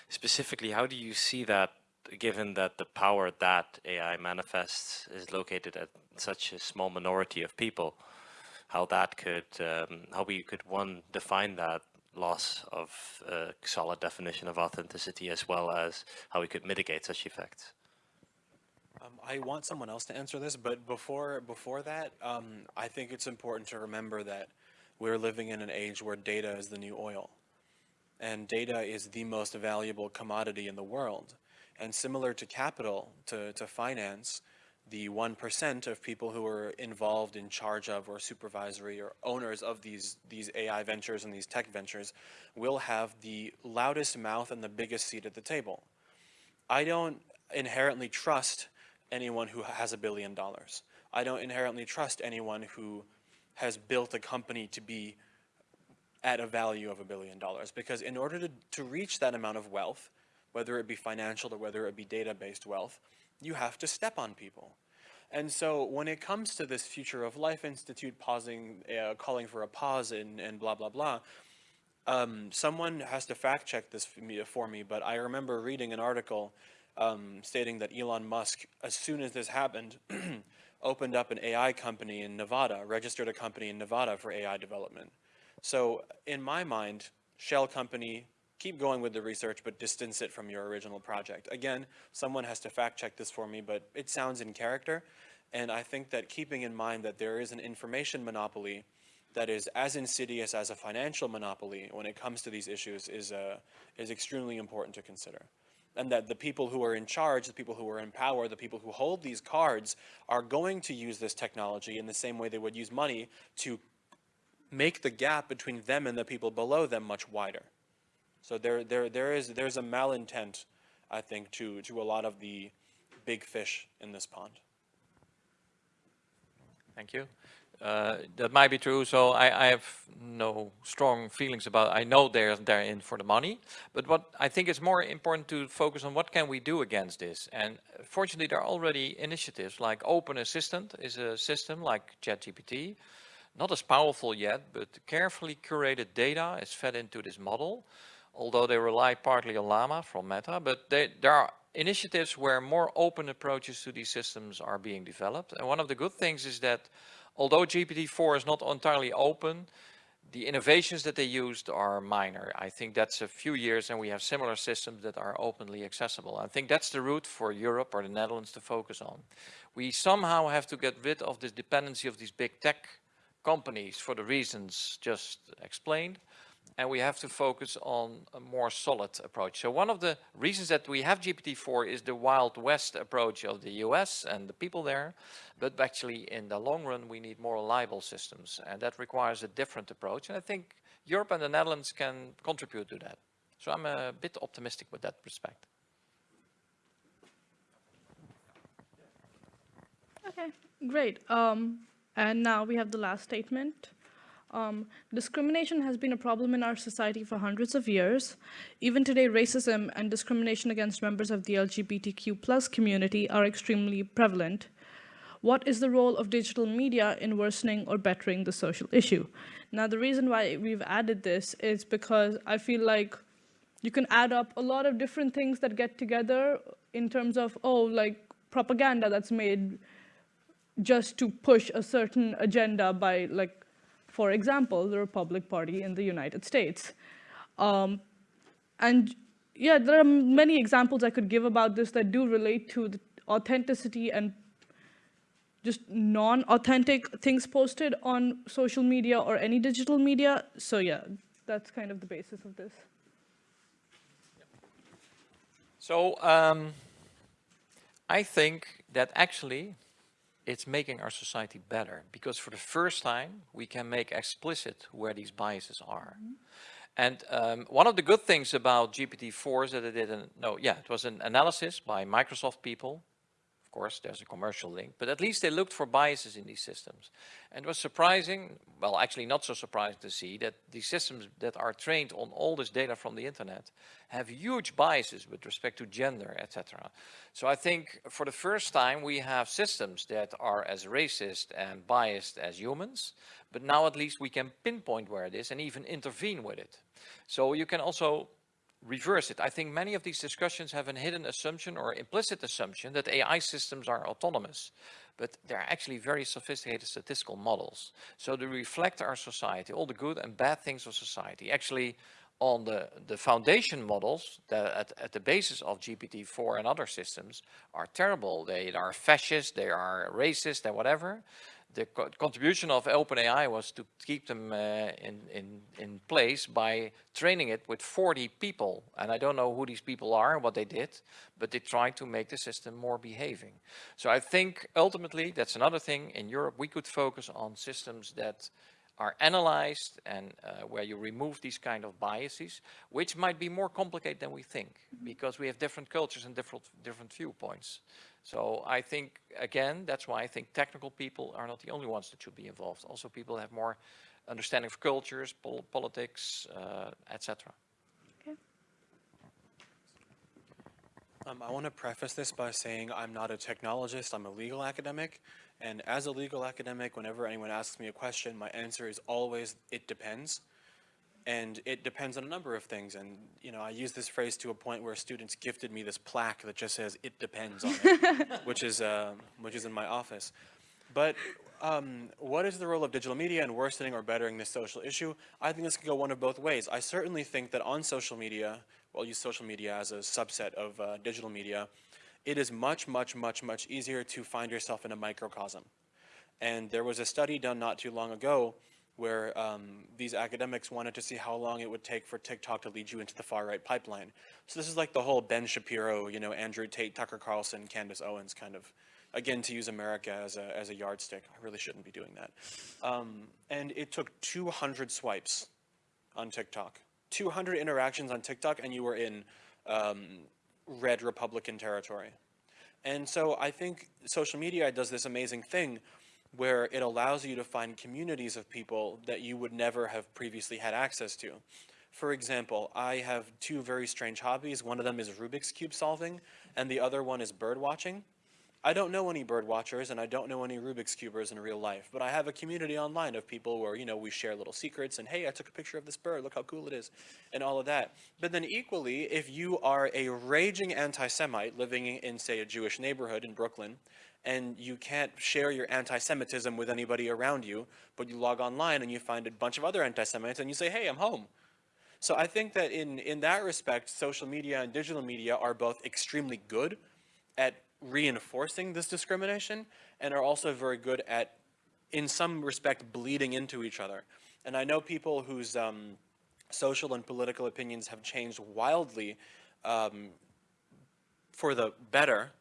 Specifically, how do you see that, given that the power that AI manifests is located at such a small minority of people? How that could, um, how we could one define that loss of a solid definition of authenticity as well as how we could mitigate such effects? Um, I want someone else to answer this, but before before that, um, I think it's important to remember that we're living in an age where data is the new oil. And data is the most valuable commodity in the world. And similar to capital, to, to finance, the 1% of people who are involved in charge of or supervisory or owners of these, these AI ventures and these tech ventures will have the loudest mouth and the biggest seat at the table. I don't inherently trust anyone who has a billion dollars. I don't inherently trust anyone who has built a company to be at a value of a billion dollars because in order to, to reach that amount of wealth, whether it be financial or whether it be data-based wealth, you have to step on people. And so when it comes to this Future of Life Institute pausing, uh, calling for a pause and, and blah, blah, blah, um, someone has to fact check this for me, for me, but I remember reading an article um, stating that Elon Musk, as soon as this happened, opened up an AI company in Nevada, registered a company in Nevada for AI development. So in my mind, shell company, keep going with the research, but distance it from your original project. Again, someone has to fact check this for me, but it sounds in character. And I think that keeping in mind that there is an information monopoly that is as insidious as a financial monopoly when it comes to these issues is, uh, is extremely important to consider. And that the people who are in charge, the people who are in power, the people who hold these cards are going to use this technology in the same way they would use money to make the gap between them and the people below them much wider. So there, there, there is, there's a malintent, I think, to, to a lot of the big fish in this pond. Thank you. Uh, that might be true. So I, I, have no strong feelings about. I know they're they're in for the money, but what I think is more important to focus on what can we do against this. And fortunately, there are already initiatives like Open Assistant is a system like ChatGPT, not as powerful yet, but carefully curated data is fed into this model although they rely partly on Llama from Meta, but they, there are initiatives where more open approaches to these systems are being developed. And one of the good things is that although GPT-4 is not entirely open, the innovations that they used are minor. I think that's a few years and we have similar systems that are openly accessible. I think that's the route for Europe or the Netherlands to focus on. We somehow have to get rid of this dependency of these big tech companies for the reasons just explained and we have to focus on a more solid approach. So one of the reasons that we have GPT-4 is the Wild West approach of the US and the people there, but actually in the long run we need more reliable systems and that requires a different approach and I think Europe and the Netherlands can contribute to that. So I'm a bit optimistic with that respect. Okay, great. Um, and now we have the last statement. Um, discrimination has been a problem in our society for hundreds of years. Even today, racism and discrimination against members of the LGBTQ plus community are extremely prevalent. What is the role of digital media in worsening or bettering the social issue? Now, the reason why we've added this is because I feel like you can add up a lot of different things that get together in terms of, oh, like propaganda that's made just to push a certain agenda by like for example, the Republic Party in the United States. Um, and yeah, there are many examples I could give about this that do relate to the authenticity and just non-authentic things posted on social media or any digital media. So yeah, that's kind of the basis of this. So um, I think that actually it's making our society better because for the first time we can make explicit where these biases are. Mm -hmm. And um, one of the good things about GPT-4 is that it did an, no, yeah, it was an analysis by Microsoft people of course, there's a commercial link, but at least they looked for biases in these systems. And it was surprising, well, actually not so surprising to see that these systems that are trained on all this data from the internet have huge biases with respect to gender, etc. So I think for the first time we have systems that are as racist and biased as humans, but now at least we can pinpoint where it is and even intervene with it. So you can also reverse it. I think many of these discussions have a hidden assumption or implicit assumption that AI systems are autonomous, but they're actually very sophisticated statistical models. So they reflect our society, all the good and bad things of society. Actually, on the, the foundation models that at, at the basis of GPT-4 and other systems are terrible. They are fascist, they are racist and whatever the co contribution of OpenAI was to keep them uh, in, in, in place by training it with 40 people. And I don't know who these people are and what they did, but they tried to make the system more behaving. So I think ultimately, that's another thing, in Europe we could focus on systems that are analyzed and uh, where you remove these kind of biases, which might be more complicated than we think, because we have different cultures and different, different viewpoints. So I think, again, that's why I think technical people are not the only ones that should be involved. Also people have more understanding of cultures, pol politics, uh, etc. Um, I want to preface this by saying I'm not a technologist, I'm a legal academic. And as a legal academic, whenever anyone asks me a question, my answer is always, it depends and it depends on a number of things. And you know, I use this phrase to a point where students gifted me this plaque that just says "it depends" on it, which is uh, which is in my office. But um, what is the role of digital media in worsening or bettering this social issue? I think this can go one of both ways. I certainly think that on social media, well, use social media as a subset of uh, digital media, it is much, much, much, much easier to find yourself in a microcosm. And there was a study done not too long ago where um, these academics wanted to see how long it would take for TikTok to lead you into the far right pipeline. So this is like the whole Ben Shapiro, you know, Andrew Tate, Tucker Carlson, Candace Owens kind of, again, to use America as a, as a yardstick. I really shouldn't be doing that. Um, and it took 200 swipes on TikTok, 200 interactions on TikTok, and you were in um, red Republican territory. And so I think social media does this amazing thing where it allows you to find communities of people that you would never have previously had access to. For example, I have two very strange hobbies. One of them is Rubik's Cube solving, and the other one is bird watching. I don't know any bird watchers and I don't know any Rubik's Cubers in real life, but I have a community online of people where, you know, we share little secrets and, hey, I took a picture of this bird, look how cool it is, and all of that. But then equally, if you are a raging anti-Semite living in, say, a Jewish neighborhood in Brooklyn, and you can't share your anti-Semitism with anybody around you, but you log online and you find a bunch of other anti-Semites and you say, hey, I'm home. So I think that in, in that respect, social media and digital media are both extremely good at reinforcing this discrimination and are also very good at, in some respect, bleeding into each other. And I know people whose um, social and political opinions have changed wildly um, for the better,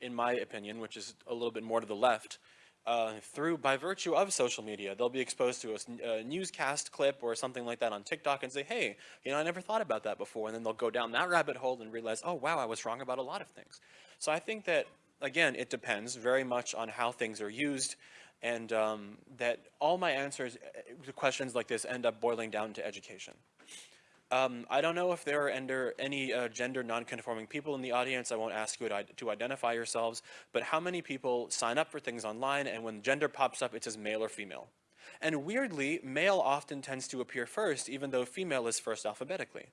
in my opinion, which is a little bit more to the left, uh, through by virtue of social media. They'll be exposed to a, a, newscast clip or something like that on TikTok and say, hey, you know, I never thought about that before. And then they'll go down that rabbit hole and realize, oh, wow, I was wrong about a lot of things. So I think that, again, it depends very much on how things are used and um, that all my answers to uh, questions like this end up boiling down to education. Um, I don't know if there are any uh, gender non-conforming people in the audience. I won't ask you to, to, identify yourselves, but how many people sign up for things online and when gender pops up, it says male or female? And weirdly, male often tends to appear first, even though female is first alphabetically.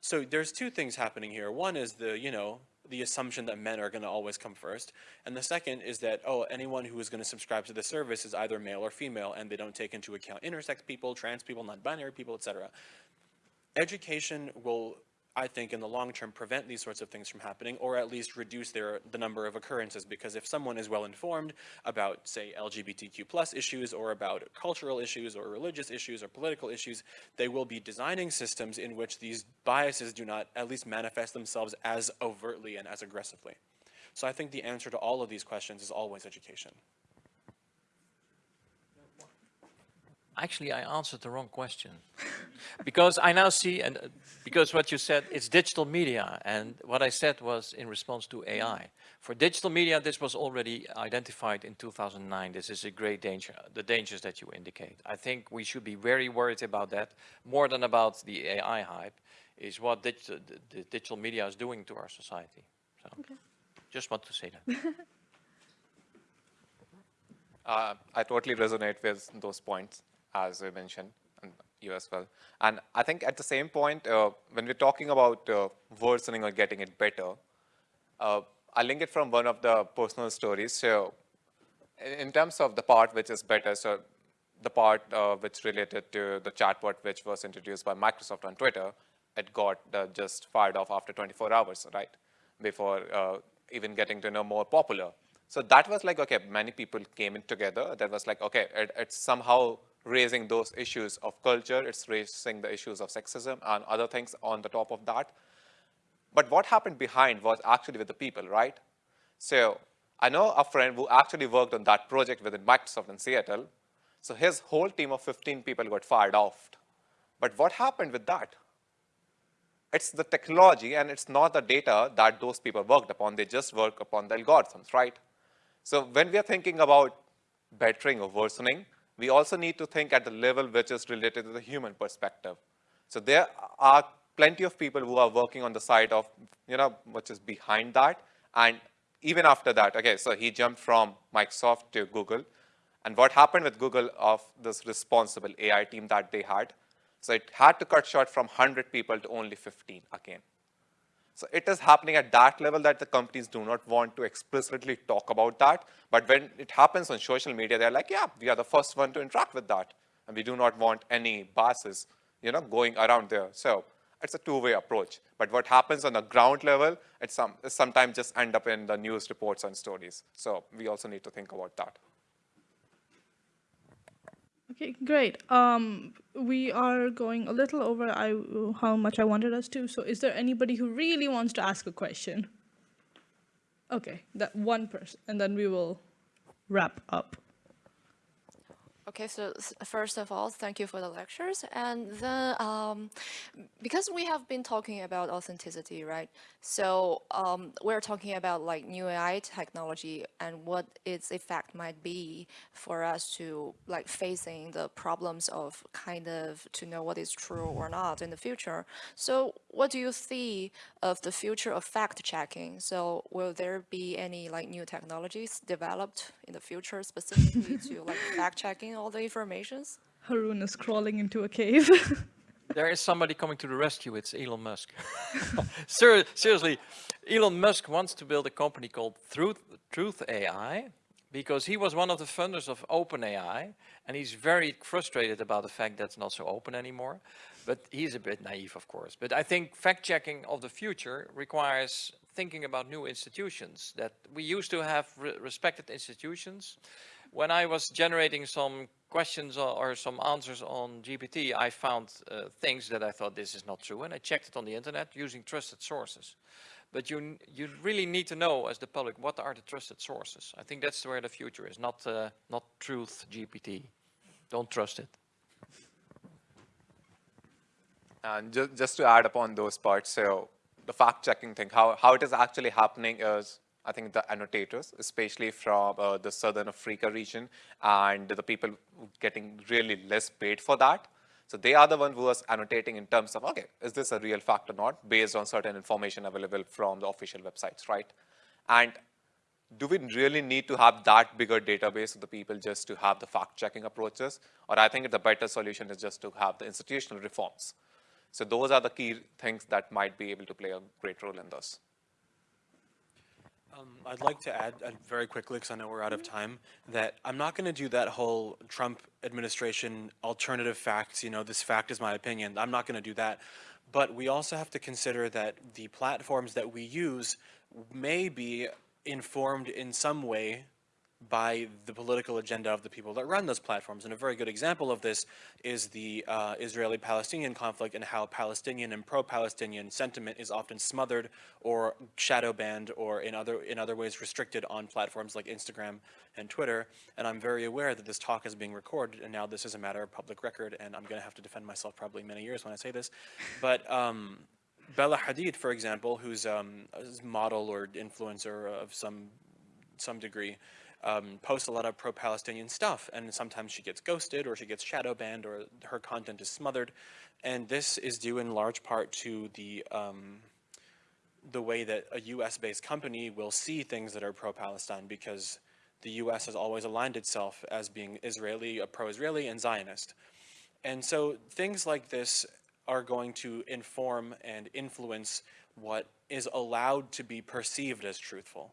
So there's two things happening here. One is the, you know, the assumption that men are going to always come first. And the second is that, oh, anyone who is going to subscribe to the service is either male or female, and they don't take into account intersex people, trans people, non-binary people, etc education will, I think, in the long term, prevent these sorts of things from happening, or at least reduce their the number of occurrences. Because if someone is well informed about, say, LGBTQ plus issues, or about cultural issues, or religious issues, or political issues, they will be designing systems in which these biases do not at least manifest themselves as overtly and as aggressively. So I think the answer to all of these questions is always education. Actually, I answered the wrong question. because I now see, and uh, because what you said, it's digital media. And what I said was in response to AI. For digital media, this was already identified in 2009. This is a great danger, the dangers that you indicate. I think we should be very worried about that, more than about the AI hype, is what digital, the, the digital media is doing to our society. So, okay. just want to say that. uh, I totally resonate with those points as I mentioned, and you as well. And I think at the same point, uh, when we're talking about uh, worsening or getting it better, uh, I link it from one of the personal stories. So in terms of the part which is better, so the part uh, which related to the chatbot which was introduced by Microsoft on Twitter, it got uh, just fired off after 24 hours, right? Before uh, even getting to know more popular. So that was like, okay, many people came in together. That was like, okay, it, it's somehow raising those issues of culture, it's raising the issues of sexism and other things on the top of that. But what happened behind was actually with the people, right? So I know a friend who actually worked on that project within Microsoft in Seattle. So his whole team of 15 people got fired off. But what happened with that? It's the technology and it's not the data that those people worked upon. They just work upon the algorithms, right? So when we are thinking about bettering or worsening, we also need to think at the level which is related to the human perspective. So there are plenty of people who are working on the side of, you know, which is behind that. And even after that, okay, so he jumped from Microsoft to Google. And what happened with Google of this responsible AI team that they had? So it had to cut short from 100 people to only 15 again. So it is happening at that level that the companies do not want to explicitly talk about that. But when it happens on social media, they're like, yeah, we are the first one to interact with that. And we do not want any biases, you know, going around there. So it's a two-way approach. But what happens on the ground level, it some, sometimes just end up in the news reports and stories. So we also need to think about that. Okay, great. Um, we are going a little over I, how much I wanted us to. So is there anybody who really wants to ask a question? Okay, that one person, and then we will wrap up. Okay, so first of all, thank you for the lectures. And then, um, because we have been talking about authenticity, right? So um, we're talking about like new AI technology and what its effect might be for us to like facing the problems of kind of to know what is true or not in the future. So what do you see of the future of fact checking? So will there be any like new technologies developed in the future specifically to like fact checking all the informations? Haroon is crawling into a cave. There is somebody coming to the rescue. It's Elon Musk. Ser seriously, Elon Musk wants to build a company called Truth, Truth AI because he was one of the funders of OpenAI and he's very frustrated about the fact that it's not so open anymore. But he's a bit naive, of course. But I think fact-checking of the future requires thinking about new institutions that we used to have re respected institutions. When I was generating some questions or, some answers on GPT, I found uh, things that I thought this is not true, and I checked it on the internet using trusted sources. But you you really need to know as the public what are the trusted sources. I think that's where the future is, not uh, not truth GPT. Don't trust it. And ju just to add upon those parts, so the fact checking thing, how, how it is actually happening is I think the annotators, especially from uh, the Southern Africa region, and the people getting really less paid for that. So they are the one who is annotating in terms of, okay, is this a real fact or not, based on certain information available from the official websites, right? And do we really need to have that bigger database of the people just to have the fact-checking approaches? Or I think the better solution is just to have the institutional reforms. So those are the key things that might be able to play a great role in this. Um, I'd like to add uh, very quickly, because I know we're out of time, that I'm not going to do that whole Trump administration alternative facts, you know, this fact is my opinion. I'm not going to do that. But we also have to consider that the platforms that we use may be informed in some way by the political agenda of the people that run those platforms. And a very good example of this is the uh, Israeli-Palestinian conflict and how Palestinian and pro-Palestinian sentiment is often smothered or shadow banned or in other, in other ways restricted on platforms like Instagram and Twitter. And I'm very aware that this talk is being recorded and now this is a matter of public record and I'm going to have to defend myself probably many years when I say this. But um, Bella Hadid, for example, who's um, a model or influencer of some some degree, um, posts a lot of pro-Palestinian stuff, and sometimes she gets ghosted or she gets shadow banned or her content is smothered, and this is due in large part to the um, the way that a U.S.-based company will see things that are pro-Palestine because the U.S. has always aligned itself as being Israeli, a pro-Israeli, and Zionist. And so things like this are going to inform and influence what is allowed to be perceived as truthful.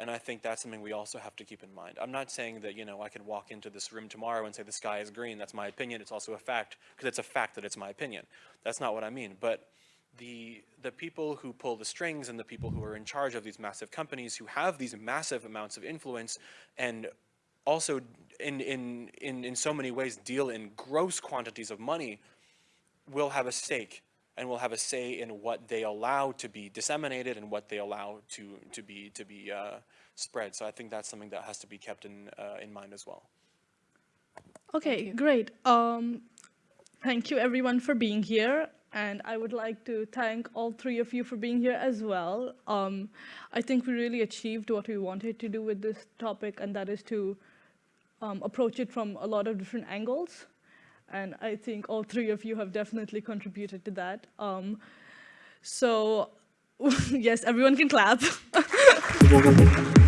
And I think that's something we also have to keep in mind. I'm not saying that, you know, I can walk into this room tomorrow and say the sky is green. That's my opinion. It's also a fact, because it's a fact that it's my opinion. That's not what I mean. But the, the people who pull the strings and the people who are in charge of these massive companies who have these massive amounts of influence and also in, in, in, in so many ways deal in gross quantities of money will have a stake and will have a say in what they allow to be disseminated and what they allow to, to be, to be uh, spread. So I think that's something that has to be kept in, uh, in mind as well. Okay, great. Um, thank you everyone for being here. And I would like to thank all three of you for being here as well. Um, I think we really achieved what we wanted to do with this topic, and that is to um, approach it from a lot of different angles. And I think all three of you have definitely contributed to that. Um, so yes, everyone can clap.